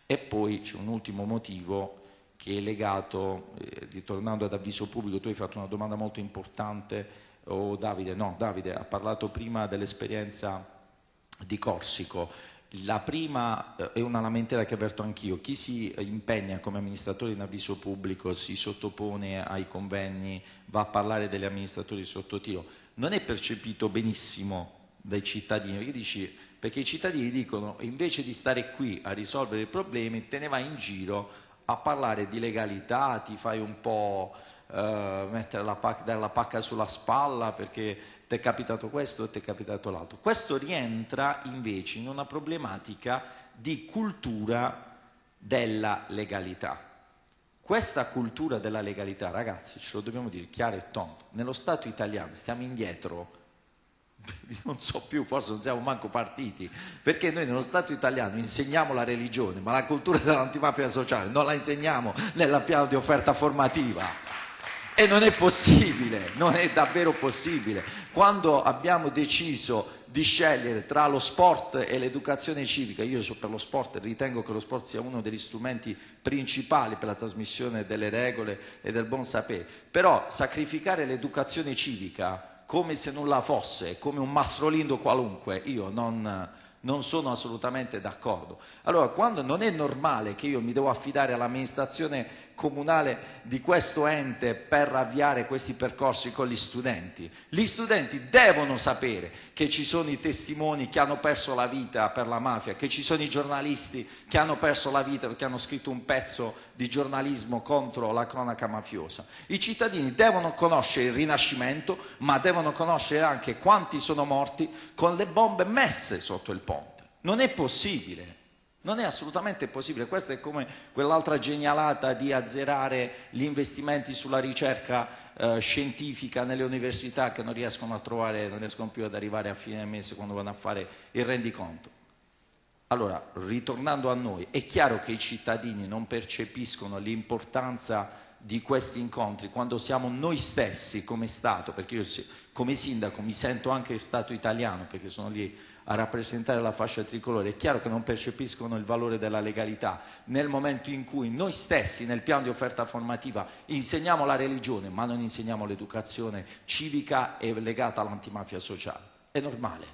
E poi c'è un ultimo motivo che è legato, eh, ritornando ad avviso pubblico, tu hai fatto una domanda molto importante, o oh, Davide, no, Davide ha parlato prima dell'esperienza di Corsico. La prima eh, è una lamentela che avverto anch'io, chi si impegna come amministratore in avviso pubblico, si sottopone ai convegni, va a parlare degli amministratori sotto tiro, non è percepito benissimo dai cittadini, perché, dici, perché i cittadini dicono invece di stare qui a risolvere i problemi te ne vai in giro a parlare di legalità, ti fai un po' eh, mettere la pacca, dare la pacca sulla spalla perché ti è capitato questo e ti è capitato l'altro. Questo rientra invece in una problematica di cultura della legalità. Questa cultura della legalità, ragazzi, ce lo dobbiamo dire chiaro e tondo, nello Stato italiano stiamo indietro [laughs] non so più, forse non siamo manco partiti, perché noi nello Stato italiano insegniamo la religione, ma la cultura dell'antimafia sociale non la insegniamo nella piano di offerta formativa. E non è possibile, non è davvero possibile. Quando abbiamo deciso di scegliere tra lo sport e l'educazione civica, io per lo sport ritengo che lo sport sia uno degli strumenti principali per la trasmissione delle regole e del buon sapere, però sacrificare l'educazione civica come se nulla fosse, come un mastrolindo qualunque, io non, non sono assolutamente d'accordo. Allora, quando non è normale che io mi devo affidare all'amministrazione comunale di questo ente per avviare questi percorsi con gli studenti. Gli studenti devono sapere che ci sono i testimoni che hanno perso la vita per la mafia, che ci sono i giornalisti che hanno perso la vita perché hanno scritto un pezzo di giornalismo contro la cronaca mafiosa. I cittadini devono conoscere il rinascimento, ma devono conoscere anche quanti sono morti con le bombe messe sotto il ponte. Non è possibile non è assolutamente possibile, questa è come quell'altra genialata di azzerare gli investimenti sulla ricerca eh, scientifica nelle università che non riescono a trovare, non riescono più ad arrivare a fine mese quando vanno a fare il rendiconto. Allora, ritornando a noi, è chiaro che i cittadini non percepiscono l'importanza di questi incontri quando siamo noi stessi come Stato, perché io come sindaco mi sento anche Stato italiano perché sono lì a rappresentare la fascia tricolore, è chiaro che non percepiscono il valore della legalità nel momento in cui noi stessi nel piano di offerta formativa insegniamo la religione ma non insegniamo l'educazione civica e legata all'antimafia sociale. È normale.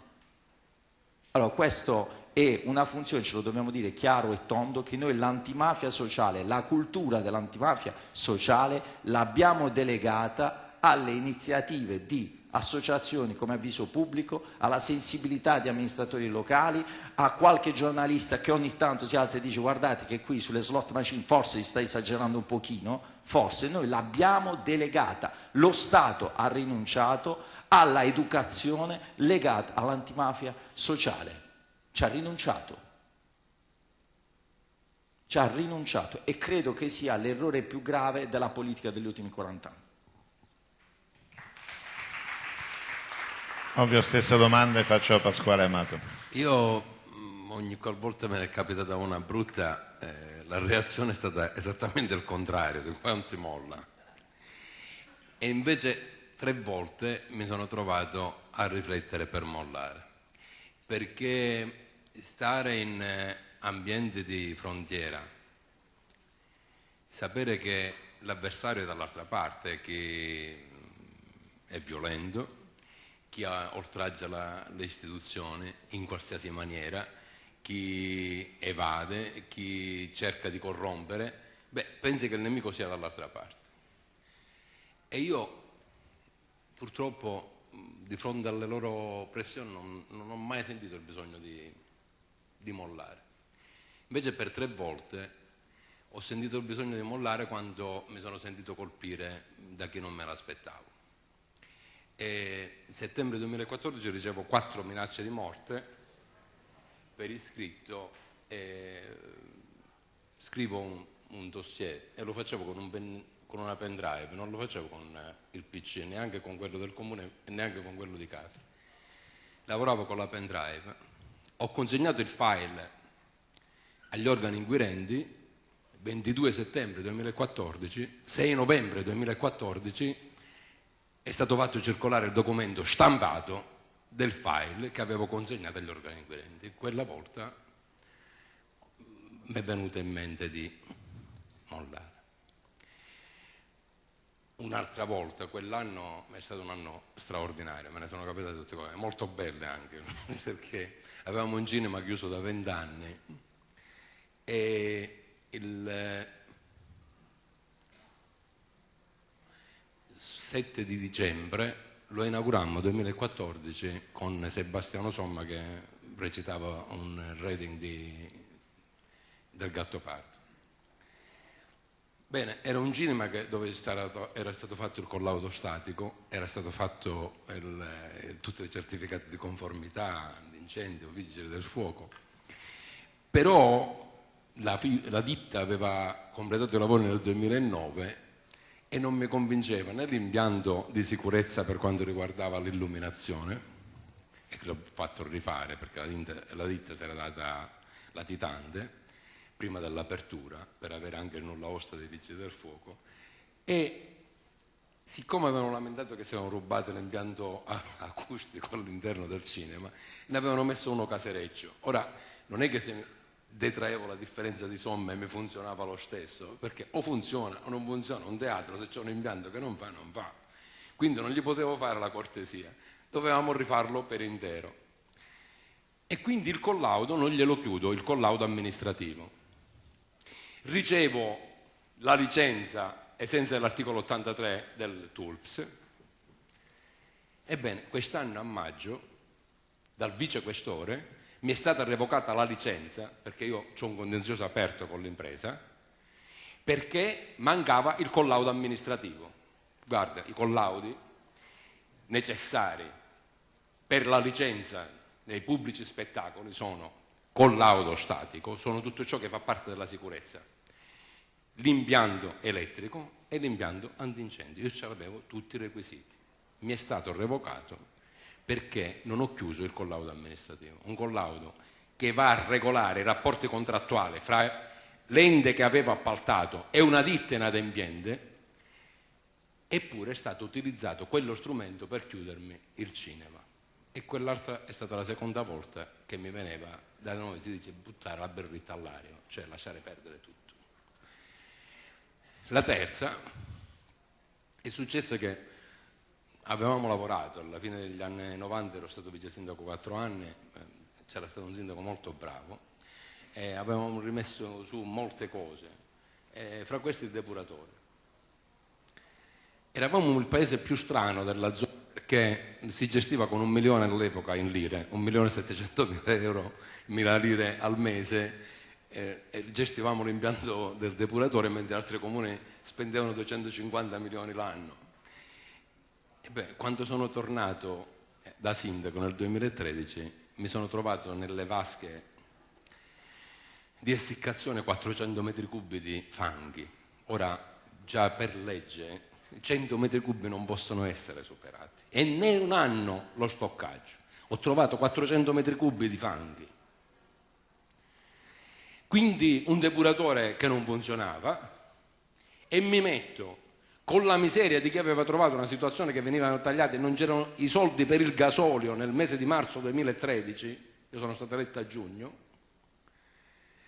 Allora questo è una funzione, ce lo dobbiamo dire chiaro e tondo, che noi l'antimafia sociale, la cultura dell'antimafia sociale l'abbiamo delegata alle iniziative di associazioni come avviso pubblico, alla sensibilità di amministratori locali, a qualche giornalista che ogni tanto si alza e dice guardate che qui sulle slot machine forse si sta esagerando un pochino, forse. Noi l'abbiamo delegata, lo Stato ha rinunciato alla educazione legata all'antimafia sociale, ci ha rinunciato. Ci ha rinunciato e credo che sia l'errore più grave della politica degli ultimi 40 anni. Ovvio, stessa domanda e faccio a Pasquale Amato. Io mm, ogni qualvolta me ne è capitata una brutta, eh, la reazione è stata esattamente il contrario, di qua non si molla. E invece tre volte mi sono trovato a riflettere per mollare, perché stare in eh, ambienti di frontiera, sapere che l'avversario è dall'altra parte, che mm, è violento, chi oltraggia la, le istituzioni in qualsiasi maniera, chi evade, chi cerca di corrompere, beh, pensi che il nemico sia dall'altra parte. E io purtroppo di fronte alle loro pressioni non, non ho mai sentito il bisogno di, di mollare. Invece per tre volte ho sentito il bisogno di mollare quando mi sono sentito colpire da chi non me l'aspettavo e settembre 2014 ricevo quattro minacce di morte per iscritto e scrivo un, un dossier e lo facevo con, un pen, con, una pen drive, non lo facevo con eh, il PC, neanche con quello del comune e neanche con quello di casa. Lavoravo con la pen drive, ho consegnato il file agli organi inquirenti 22 settembre 2014, 6 novembre 2014 è stato fatto circolare il documento stampato del file che avevo consegnato agli organi inquirenti. Quella volta mi è venuto in mente di mollare. Un'altra volta, quell'anno è stato un anno straordinario, me ne sono capitate tutte cose, molto belle anche, [laughs] perché avevamo un cinema chiuso da vent'anni e il 7 di dicembre lo inaugurammo 2014 con Sebastiano Somma che recitava un rating di, del Gattopardo. Bene, era un cinema dove era stato fatto il collaudo statico, era stato fatto il, tutti i certificati di conformità, di incendio, vigili del fuoco. Però la, la ditta aveva completato i lavori nel 2009 e non mi convinceva né l'impianto di sicurezza per quanto riguardava l'illuminazione, e l'ho fatto rifare perché la ditta, la ditta si era data latitante, prima dell'apertura per avere anche il nulla osta dei vigili del fuoco. E siccome avevano lamentato che si avevano rubato l'impianto acustico all'interno del cinema ne avevano messo uno casereccio. Ora non è che se detraevo la differenza di somme e mi funzionava lo stesso perché o funziona o non funziona un teatro se c'è un impianto che non fa non fa. Quindi non gli potevo fare la cortesia dovevamo rifarlo per intero. E quindi il collaudo non glielo chiudo il collaudo amministrativo. Ricevo la licenza ai sensi dell'articolo 83 del TULPS. Ebbene, quest'anno a maggio, dal vicequestore, mi è stata revocata la licenza, perché io ho un contenzioso aperto con l'impresa, perché mancava il collaudo amministrativo. Guarda, i collaudi necessari per la licenza dei pubblici spettacoli sono collaudo statico, sono tutto ciò che fa parte della sicurezza l'impianto elettrico e l'impianto antincendio. Io ce l'avevo tutti i requisiti. Mi è stato revocato perché non ho chiuso il collaudo amministrativo. Un collaudo che va a regolare i rapporti contrattuali fra l'ente che avevo appaltato e una ditta inadempiente, eppure è stato utilizzato quello strumento per chiudermi il cinema. E quell'altra è stata la seconda volta che mi veniva, da noi si dice, buttare la berretta all'aria, cioè lasciare perdere tutto. La terza è successa che avevamo lavorato, alla fine degli anni 90 ero stato vice sindaco quattro anni, eh, c'era stato un sindaco molto bravo, e avevamo rimesso su molte cose, fra questi il depuratore. Eravamo il paese più strano della zona perché si gestiva con un milione all'epoca in lire, un milione e settecento mila euro, mila lire al mese eh, gestivamo l'impianto del depuratore mentre altri comuni spendevano 250 milioni l'anno. Beh, quando sono tornato eh, da sindaco nel 2013 mi sono trovato nelle vasche di essiccazione 400 metri cubi di fanghi. Ora, già per legge, 100 metri cubi non possono essere superati. E né un anno lo stoccaggio. Ho trovato 400 metri cubi di fanghi. Quindi un depuratore che non funzionava e mi metto con la miseria di chi aveva trovato una situazione che venivano tagliate e non c'erano i soldi per il gasolio nel mese di marzo 2013, io sono stato eletto a giugno,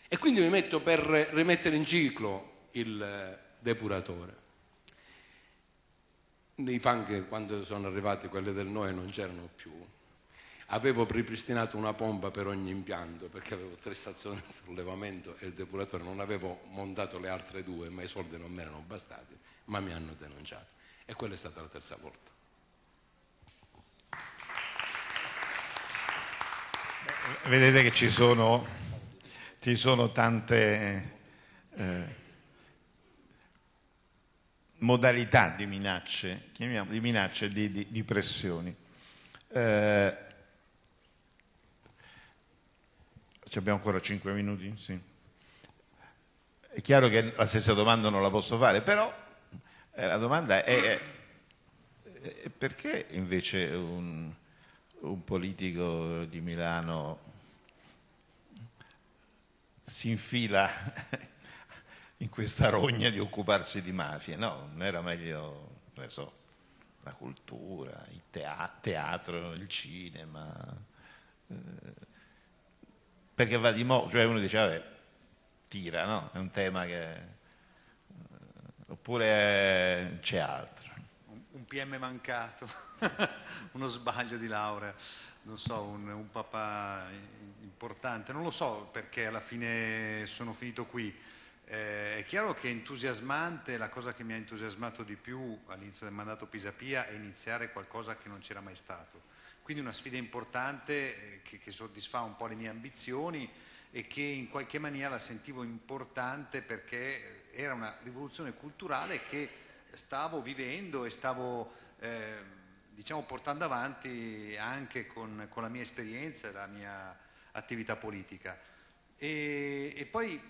e quindi mi metto per rimettere in ciclo il depuratore. I fanghi quando sono arrivati quelli del Noe non c'erano più, Avevo ripristinato una pompa per ogni impianto perché avevo tre stazioni di sollevamento e il depuratore, non avevo montato le altre due, ma i soldi non mi erano bastati, ma mi hanno denunciato. E quella è stata la terza volta. Vedete che ci sono, ci sono tante eh, modalità di minacce, di minacce, di, di, di pressioni. Eh, abbiamo ancora 5 minuti? Sì. È chiaro che la stessa domanda non la posso fare, però eh, la domanda è, è perché invece un, un politico di Milano si infila [laughs] in questa rogna di occuparsi di mafia? No, non era meglio, non so, la cultura, il teatro, il cinema. Eh, perché va di moda, cioè uno dice vabbè, tira, no? È un tema che... Oppure c'è altro. Un PM mancato, [laughs] uno sbaglio di laurea, non so, un, un papà importante, non lo so perché alla fine sono finito qui. Eh, è chiaro che è entusiasmante, la cosa che mi ha entusiasmato di più all'inizio del mandato Pisapia è iniziare qualcosa che non c'era mai stato quindi una sfida importante eh, che, che soddisfa un po' le mie ambizioni e che in qualche maniera la sentivo importante perché era una rivoluzione culturale che stavo vivendo e stavo eh, diciamo, portando avanti anche con, con, la mia esperienza e la mia attività politica. E, e poi,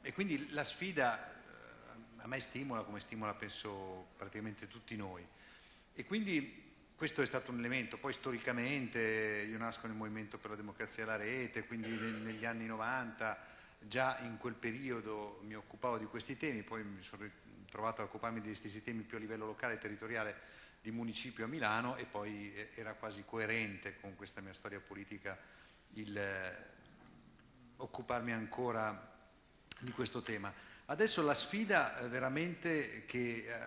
e quindi la sfida eh, a me stimola come stimola penso praticamente tutti noi. E quindi questo è stato un elemento, poi storicamente io nasco nel Movimento per la Democrazia e la Rete, quindi negli anni 90 già in quel periodo mi occupavo di questi temi, poi mi sono trovato a occuparmi di questi temi più a livello locale e territoriale di municipio a Milano e poi eh, era quasi coerente con questa mia storia politica il eh, occuparmi ancora di questo tema. Adesso la sfida eh, veramente che eh,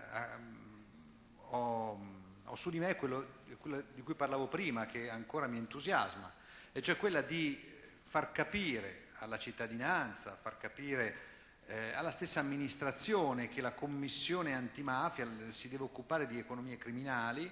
ho ho su di me quello, quello di cui parlavo prima, che ancora mi entusiasma, e cioè quella di far capire alla cittadinanza, far capire eh, alla stessa amministrazione che la commissione antimafia si deve occupare di economie criminali,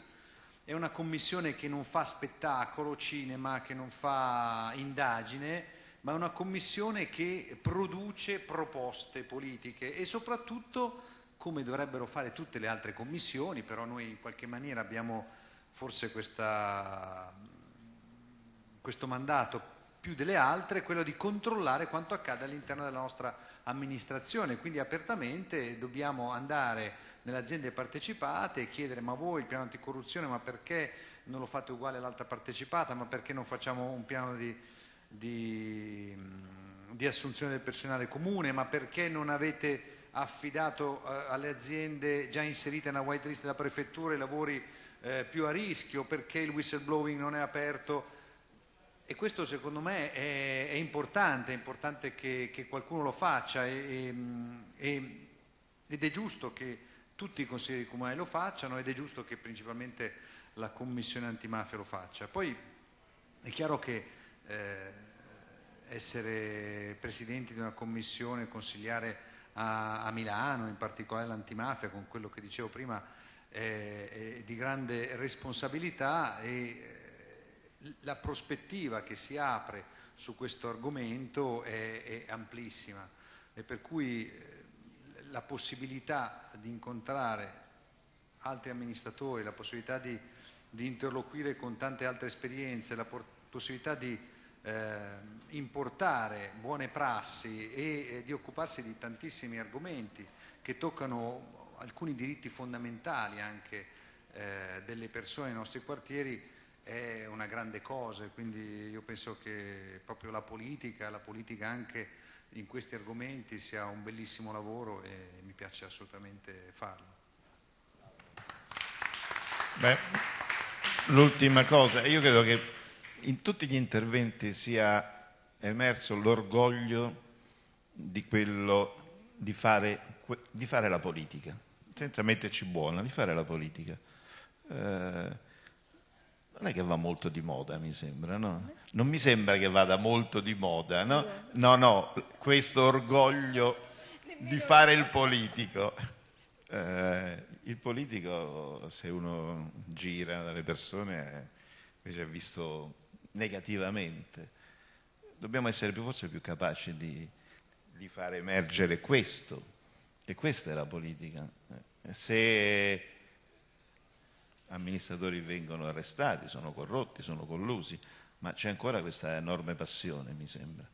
è una commissione che non fa spettacolo, cinema, che non fa indagine, ma è una commissione che produce proposte politiche e soprattutto come dovrebbero fare tutte le altre commissioni, però noi in qualche maniera abbiamo forse questa, questo mandato più delle altre, quello di controllare quanto accade all'interno della nostra amministrazione, quindi apertamente dobbiamo andare nelle aziende partecipate e chiedere ma voi il piano anticorruzione, ma perché non lo fate uguale all'altra partecipata, ma perché non facciamo un piano di, di, di assunzione del personale comune, ma perché non avete affidato eh, alle aziende già inserite nella white list della prefettura i lavori eh, più a rischio, perché il whistleblowing non è aperto. E questo secondo me è, è importante, è importante che, che, qualcuno lo faccia e, e, ed è giusto che tutti i consiglieri comunali lo facciano ed è giusto che principalmente la commissione antimafia lo faccia. Poi è chiaro che eh, essere presidenti di una commissione, consigliare a, a Milano, in particolare l'antimafia, con quello che dicevo prima, è, è di grande responsabilità e eh, la prospettiva che si apre su questo argomento è, è amplissima. E per cui eh, la possibilità di incontrare altri amministratori, la possibilità di, di interloquire con tante altre esperienze, la possibilità di eh, importare buone prassi e eh, di occuparsi di tantissimi argomenti che toccano alcuni diritti fondamentali anche eh, delle persone nei nostri quartieri è una grande cosa, quindi io penso che proprio la politica, la politica anche in questi argomenti sia un bellissimo lavoro e mi piace assolutamente farlo. Beh, l'ultima cosa, io credo che in tutti gli interventi sia emerso l'orgoglio di quello di fare, di fare, la politica, senza metterci buona, di fare la politica. Eh, non è che va molto di moda, mi sembra, no? Non mi sembra che vada molto di moda, no? No, no, questo orgoglio di fare il politico. Eh, il politico, se uno gira dalle persone, invece è visto negativamente. Dobbiamo essere più, forse più capaci di, di fare emergere questo, e questa è la politica. Se amministratori vengono arrestati, sono corrotti, sono collusi, ma c'è ancora questa enorme passione, mi sembra.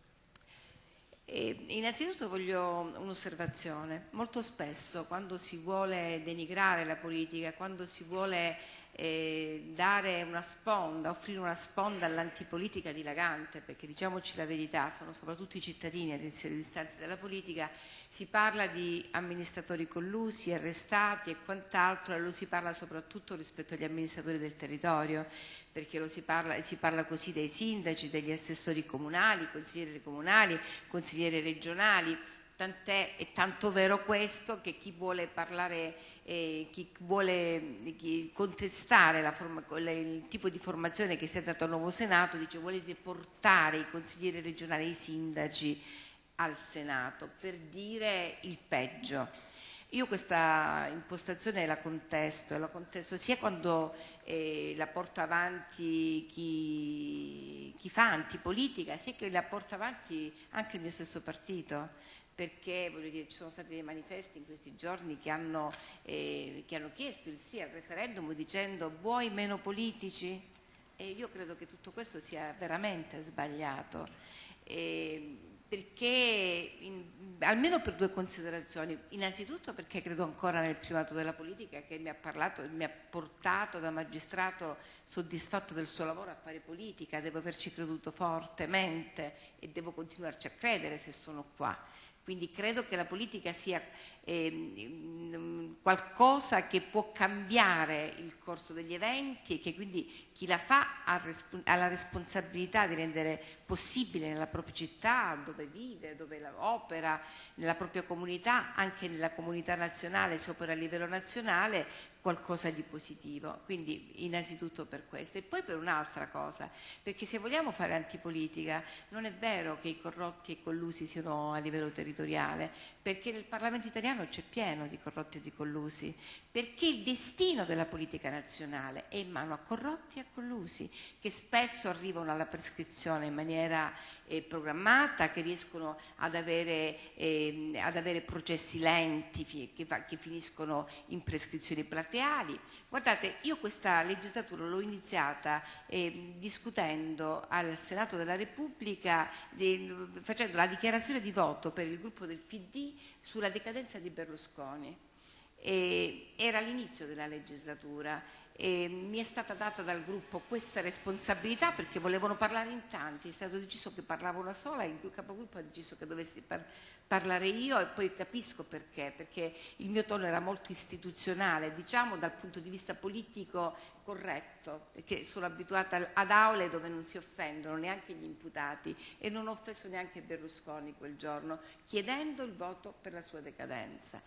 E innanzitutto voglio un'osservazione. Molto spesso quando si vuole denigrare la politica, quando si vuole eh, dare una sponda, offrire una sponda all'antipolitica dilagante, perché diciamoci la verità, sono soprattutto i cittadini ad essere distanti dalla politica, si parla di amministratori collusi, arrestati e quant'altro, e lo si parla soprattutto rispetto agli amministratori del territorio, perché si parla, si parla così dei sindaci, degli assessori comunali, consiglieri comunali, consiglieri regionali, Tant'è e tanto vero questo che chi vuole parlare, eh, chi vuole chi contestare forma, il tipo di formazione che si è dato al nuovo Senato, dice volete portare i consiglieri regionali, i sindaci al Senato per dire il peggio. Io questa impostazione la contesto, la contesto sia quando eh, la porta avanti chi, chi fa antipolitica, sia che la porta avanti anche il mio stesso partito perché dire, ci sono stati dei manifesti in questi giorni che hanno, eh, che hanno chiesto il sì al referendum dicendo vuoi meno politici? E io credo che tutto questo sia veramente sbagliato. Eh, perché in, almeno per due considerazioni. Innanzitutto perché credo ancora nel primato della politica che mi ha parlato, mi ha portato da magistrato soddisfatto del suo lavoro a fare politica, devo averci creduto fortemente e devo continuarci a credere se sono qua. Quindi credo che la politica sia eh, qualcosa che può cambiare il corso degli eventi e che quindi chi la fa ha, ha, la responsabilità di rendere possibile nella propria città, dove vive, dove opera, nella propria comunità, anche nella comunità nazionale, se opera a livello nazionale, qualcosa di positivo. Quindi innanzitutto per questo. E poi per un'altra cosa, perché se vogliamo fare antipolitica non è vero che i corrotti e collusi siano a livello territoriale, perché nel Parlamento italiano c'è pieno di corrotti e di collusi, perché il destino della politica nazionale è in mano a corrotti e a collusi, che spesso arrivano alla prescrizione in maniera eh, programmata, che riescono ad avere, eh, ad avere processi lenti che, che, finiscono in prescrizioni plateali. Guardate, io questa legislatura l'ho iniziata eh, discutendo al Senato della Repubblica, facendo la dichiarazione di voto per il gruppo del PD sulla decadenza di Berlusconi. Era l'inizio della legislatura e mi è stata data dal gruppo questa responsabilità perché volevano parlare in tanti, è stato deciso che parlavo una sola, il capogruppo ha deciso che dovessi par parlare io e poi capisco perché, perché il mio tono era molto istituzionale, diciamo dal punto di vista politico corretto, perché sono abituata ad aule dove non si offendono neanche gli imputati e non ho offeso neanche Berlusconi quel giorno, chiedendo il voto per la sua decadenza.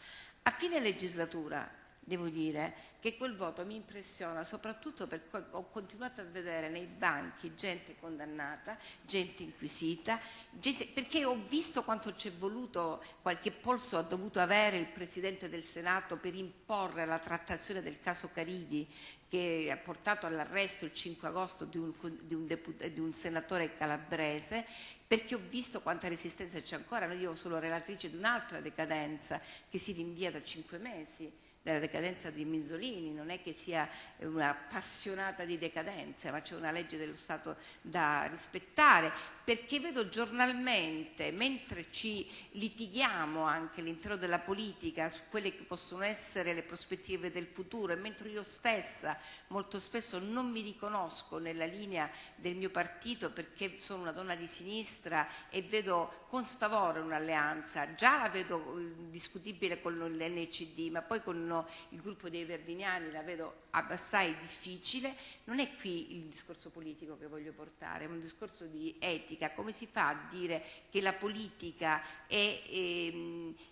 A fine legislatura devo dire che quel voto mi impressiona soprattutto perché ho continuato a vedere nei banchi gente condannata, gente inquisita, gente, perché ho visto quanto ci è voluto, qualche polso ha dovuto avere il Presidente del Senato per imporre la trattazione del caso Caridi che ha portato all'arresto il 5 agosto di un, di, un di un, senatore calabrese, perché ho visto quanta resistenza c'è ancora. Io sono relatrice di un'altra decadenza che si rinvia da cinque mesi della decadenza di Minzolini, non è che sia una appassionata di decadenza, ma c'è una legge dello Stato da rispettare, perché vedo giornalmente, mentre ci litighiamo anche all'interno della politica su quelle che possono essere le prospettive del futuro e mentre io stessa molto spesso non mi riconosco nella linea del mio partito perché sono una donna di sinistra e vedo con stavore un'alleanza, già la vedo eh, discutibile con l'NCD, ma poi con il gruppo dei Verdiniani la vedo assai difficile, non è qui il discorso politico che voglio portare, è un discorso di etica, come si fa a dire che la politica è,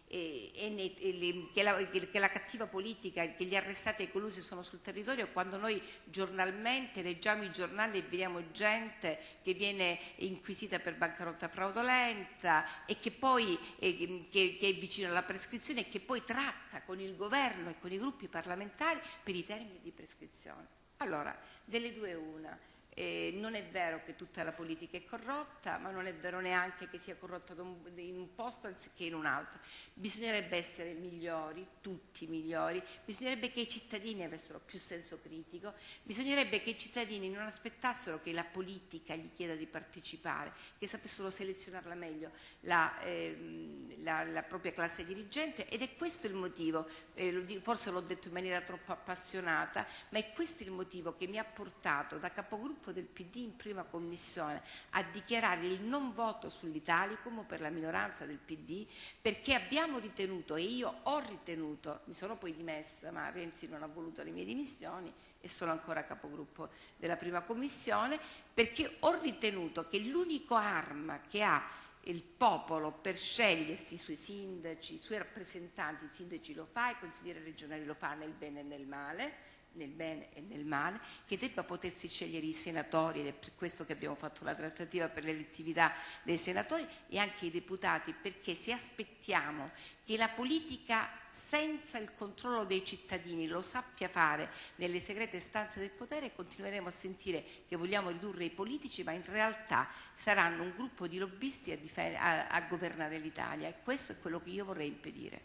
ehm, è, è, è che, la, che, la, cattiva politica, che gli arrestati e i collusi sono sul territorio quando noi giornalmente leggiamo i giornali e vediamo gente che viene inquisita per bancarotta fraudolenta e che poi che, che è vicino alla prescrizione e che poi tratta con il governo e con i gruppi parlamentari per i termini di prescrizione. Allora, delle due una, eh, non è vero che tutta la politica è corrotta, ma non è vero neanche che sia corrotta in un posto anziché in un altro. Bisognerebbe essere migliori, tutti migliori, bisognerebbe che i cittadini avessero più senso critico, bisognerebbe che i cittadini non aspettassero che la politica gli chieda di partecipare, che sapessero selezionarla meglio la, eh, la, la propria classe dirigente. Ed è questo il motivo, eh, forse l'ho detto in maniera troppo appassionata, ma è questo il motivo che mi ha portato da capogruppo gruppo del PD in prima commissione a dichiarare il non voto sull'Italicum per la minoranza del PD perché abbiamo ritenuto e io ho ritenuto, mi sono poi dimessa ma Renzi non ha voluto le mie dimissioni e sono ancora capogruppo della prima commissione perché ho ritenuto che l'unico arma che ha il popolo per scegliersi i suoi sindaci, i suoi rappresentanti, i sindaci lo fa, i consiglieri regionali lo fa nel bene e nel male, nel bene e nel male, che debba potersi scegliere i senatori, ed è per questo che abbiamo fatto la trattativa per l'elettività dei senatori e anche i deputati, perché se aspettiamo che la politica senza il controllo dei cittadini lo sappia fare nelle segrete stanze del potere, continueremo a sentire che vogliamo ridurre i politici, ma in realtà saranno un gruppo di lobbisti a, a, a governare l'Italia e questo è quello che io vorrei impedire.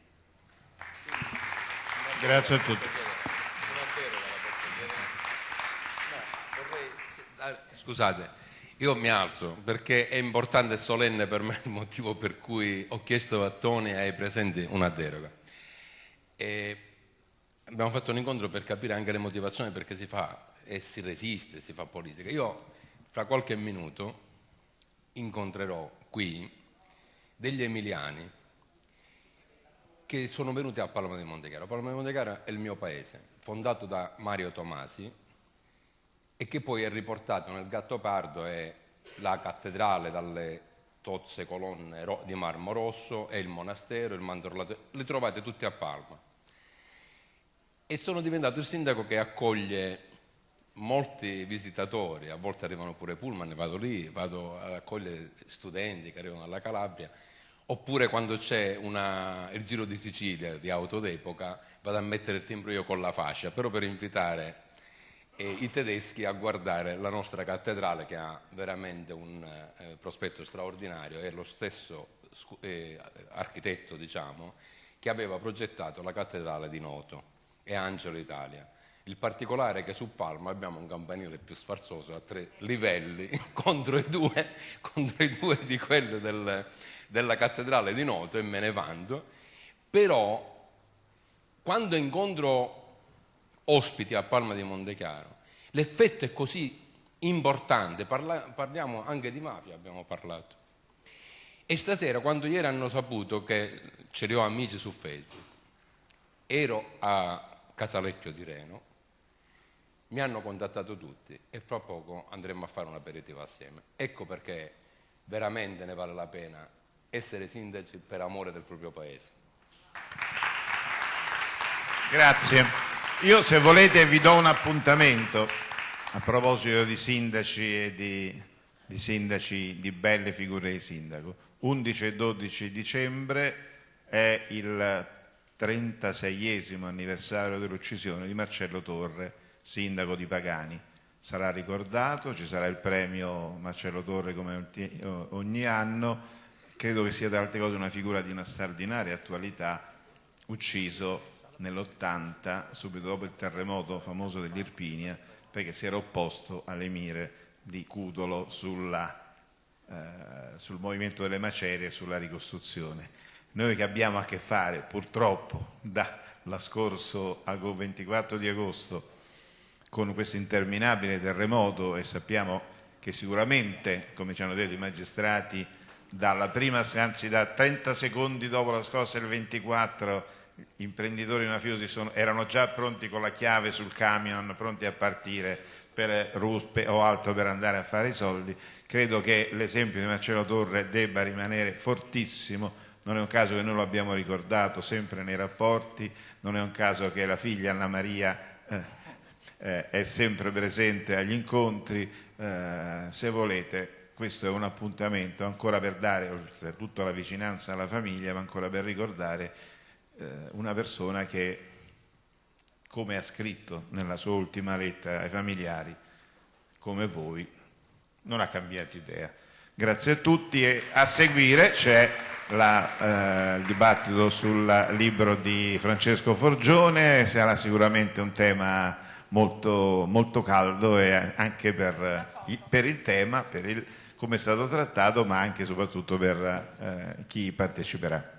Grazie a tutti. Scusate, io mi alzo perché è importante e solenne per me il motivo per cui ho chiesto a Toni e ai presenti una deroga. E abbiamo fatto un incontro per capire anche le motivazioni perché si fa e si resiste, si fa politica. Io fra qualche minuto incontrerò qui degli emiliani che sono venuti a Palma di Montechiaro. Palma di Montechiaro è il mio paese, fondato da Mario Tomasi e che poi è riportato nel Gattopardo è la cattedrale dalle tozze colonne di marmo rosso e il monastero, il mandorlato, le trovate tutte a Palma. E sono diventato il sindaco che accoglie molti visitatori, a volte arrivano pure pullman, vado lì, vado ad accogliere studenti che arrivano dalla Calabria Oppure quando c'è una, il Giro di Sicilia di auto d'epoca vado a mettere il timbro io con la fascia, però per invitare eh, i tedeschi a guardare la nostra cattedrale che ha veramente un eh, prospetto straordinario, è lo stesso eh, architetto diciamo, che aveva progettato la cattedrale di Noto e Angelo Italia. Il particolare è che su Palma abbiamo un campanile più sfarzoso a tre livelli [laughs] contro i due, contro i due di quello del, della cattedrale di Noto e me ne vanto, però quando incontro ospiti a Palma di Montechiaro, l'effetto è così importante, Parla, parliamo anche di mafia, abbiamo parlato. E stasera, quando ieri hanno saputo che ce li ho amici su Facebook, ero a Casalecchio di Reno, mi hanno contattato tutti e fra poco andremo a fare un aperitivo assieme. Ecco perché veramente ne vale la pena essere sindaci per amore del proprio paese. Grazie. Io se volete vi do un appuntamento a proposito di sindaci e di, di sindaci di belle figure di sindaco. 11 e 12 dicembre è il 36esimo anniversario dell'uccisione di Marcello Torre, sindaco di Pagani. Sarà ricordato, ci sarà il premio Marcello Torre come ogni anno credo che sia tra altre cose una figura di una straordinaria attualità, ucciso nell'80, subito dopo il terremoto famoso dell'Irpinia, perché si era opposto all'emire di Cudolo sulla, eh, sul movimento delle macerie e sulla ricostruzione. Noi che abbiamo a che fare, purtroppo, dalla scorso 24 di agosto con questo interminabile terremoto e sappiamo che sicuramente, come ci hanno detto i magistrati, dalla prima, anzi da 30 secondi dopo la scossa del 24 imprenditori mafiosi sono, erano già pronti con la chiave sul camion, pronti a partire per ruspe o altro per andare a fare i soldi. Credo che l'esempio di Marcello Torre debba rimanere fortissimo, non è un caso che noi lo abbiamo ricordato sempre nei rapporti, non è un caso che la figlia Anna Maria eh, eh, è sempre presente agli incontri, eh, se volete questo è un appuntamento ancora per dare, oltretutto la vicinanza alla famiglia, ma ancora per ricordare eh, una persona che, come ha scritto nella sua ultima lettera ai familiari, come voi, non ha cambiato idea. Grazie a tutti e a seguire c'è eh, il dibattito sul libro di Francesco Forgione, sarà sicuramente un tema molto, molto caldo e anche per, per il tema, per il come è stato trattato, ma anche e soprattutto per eh, chi parteciperà.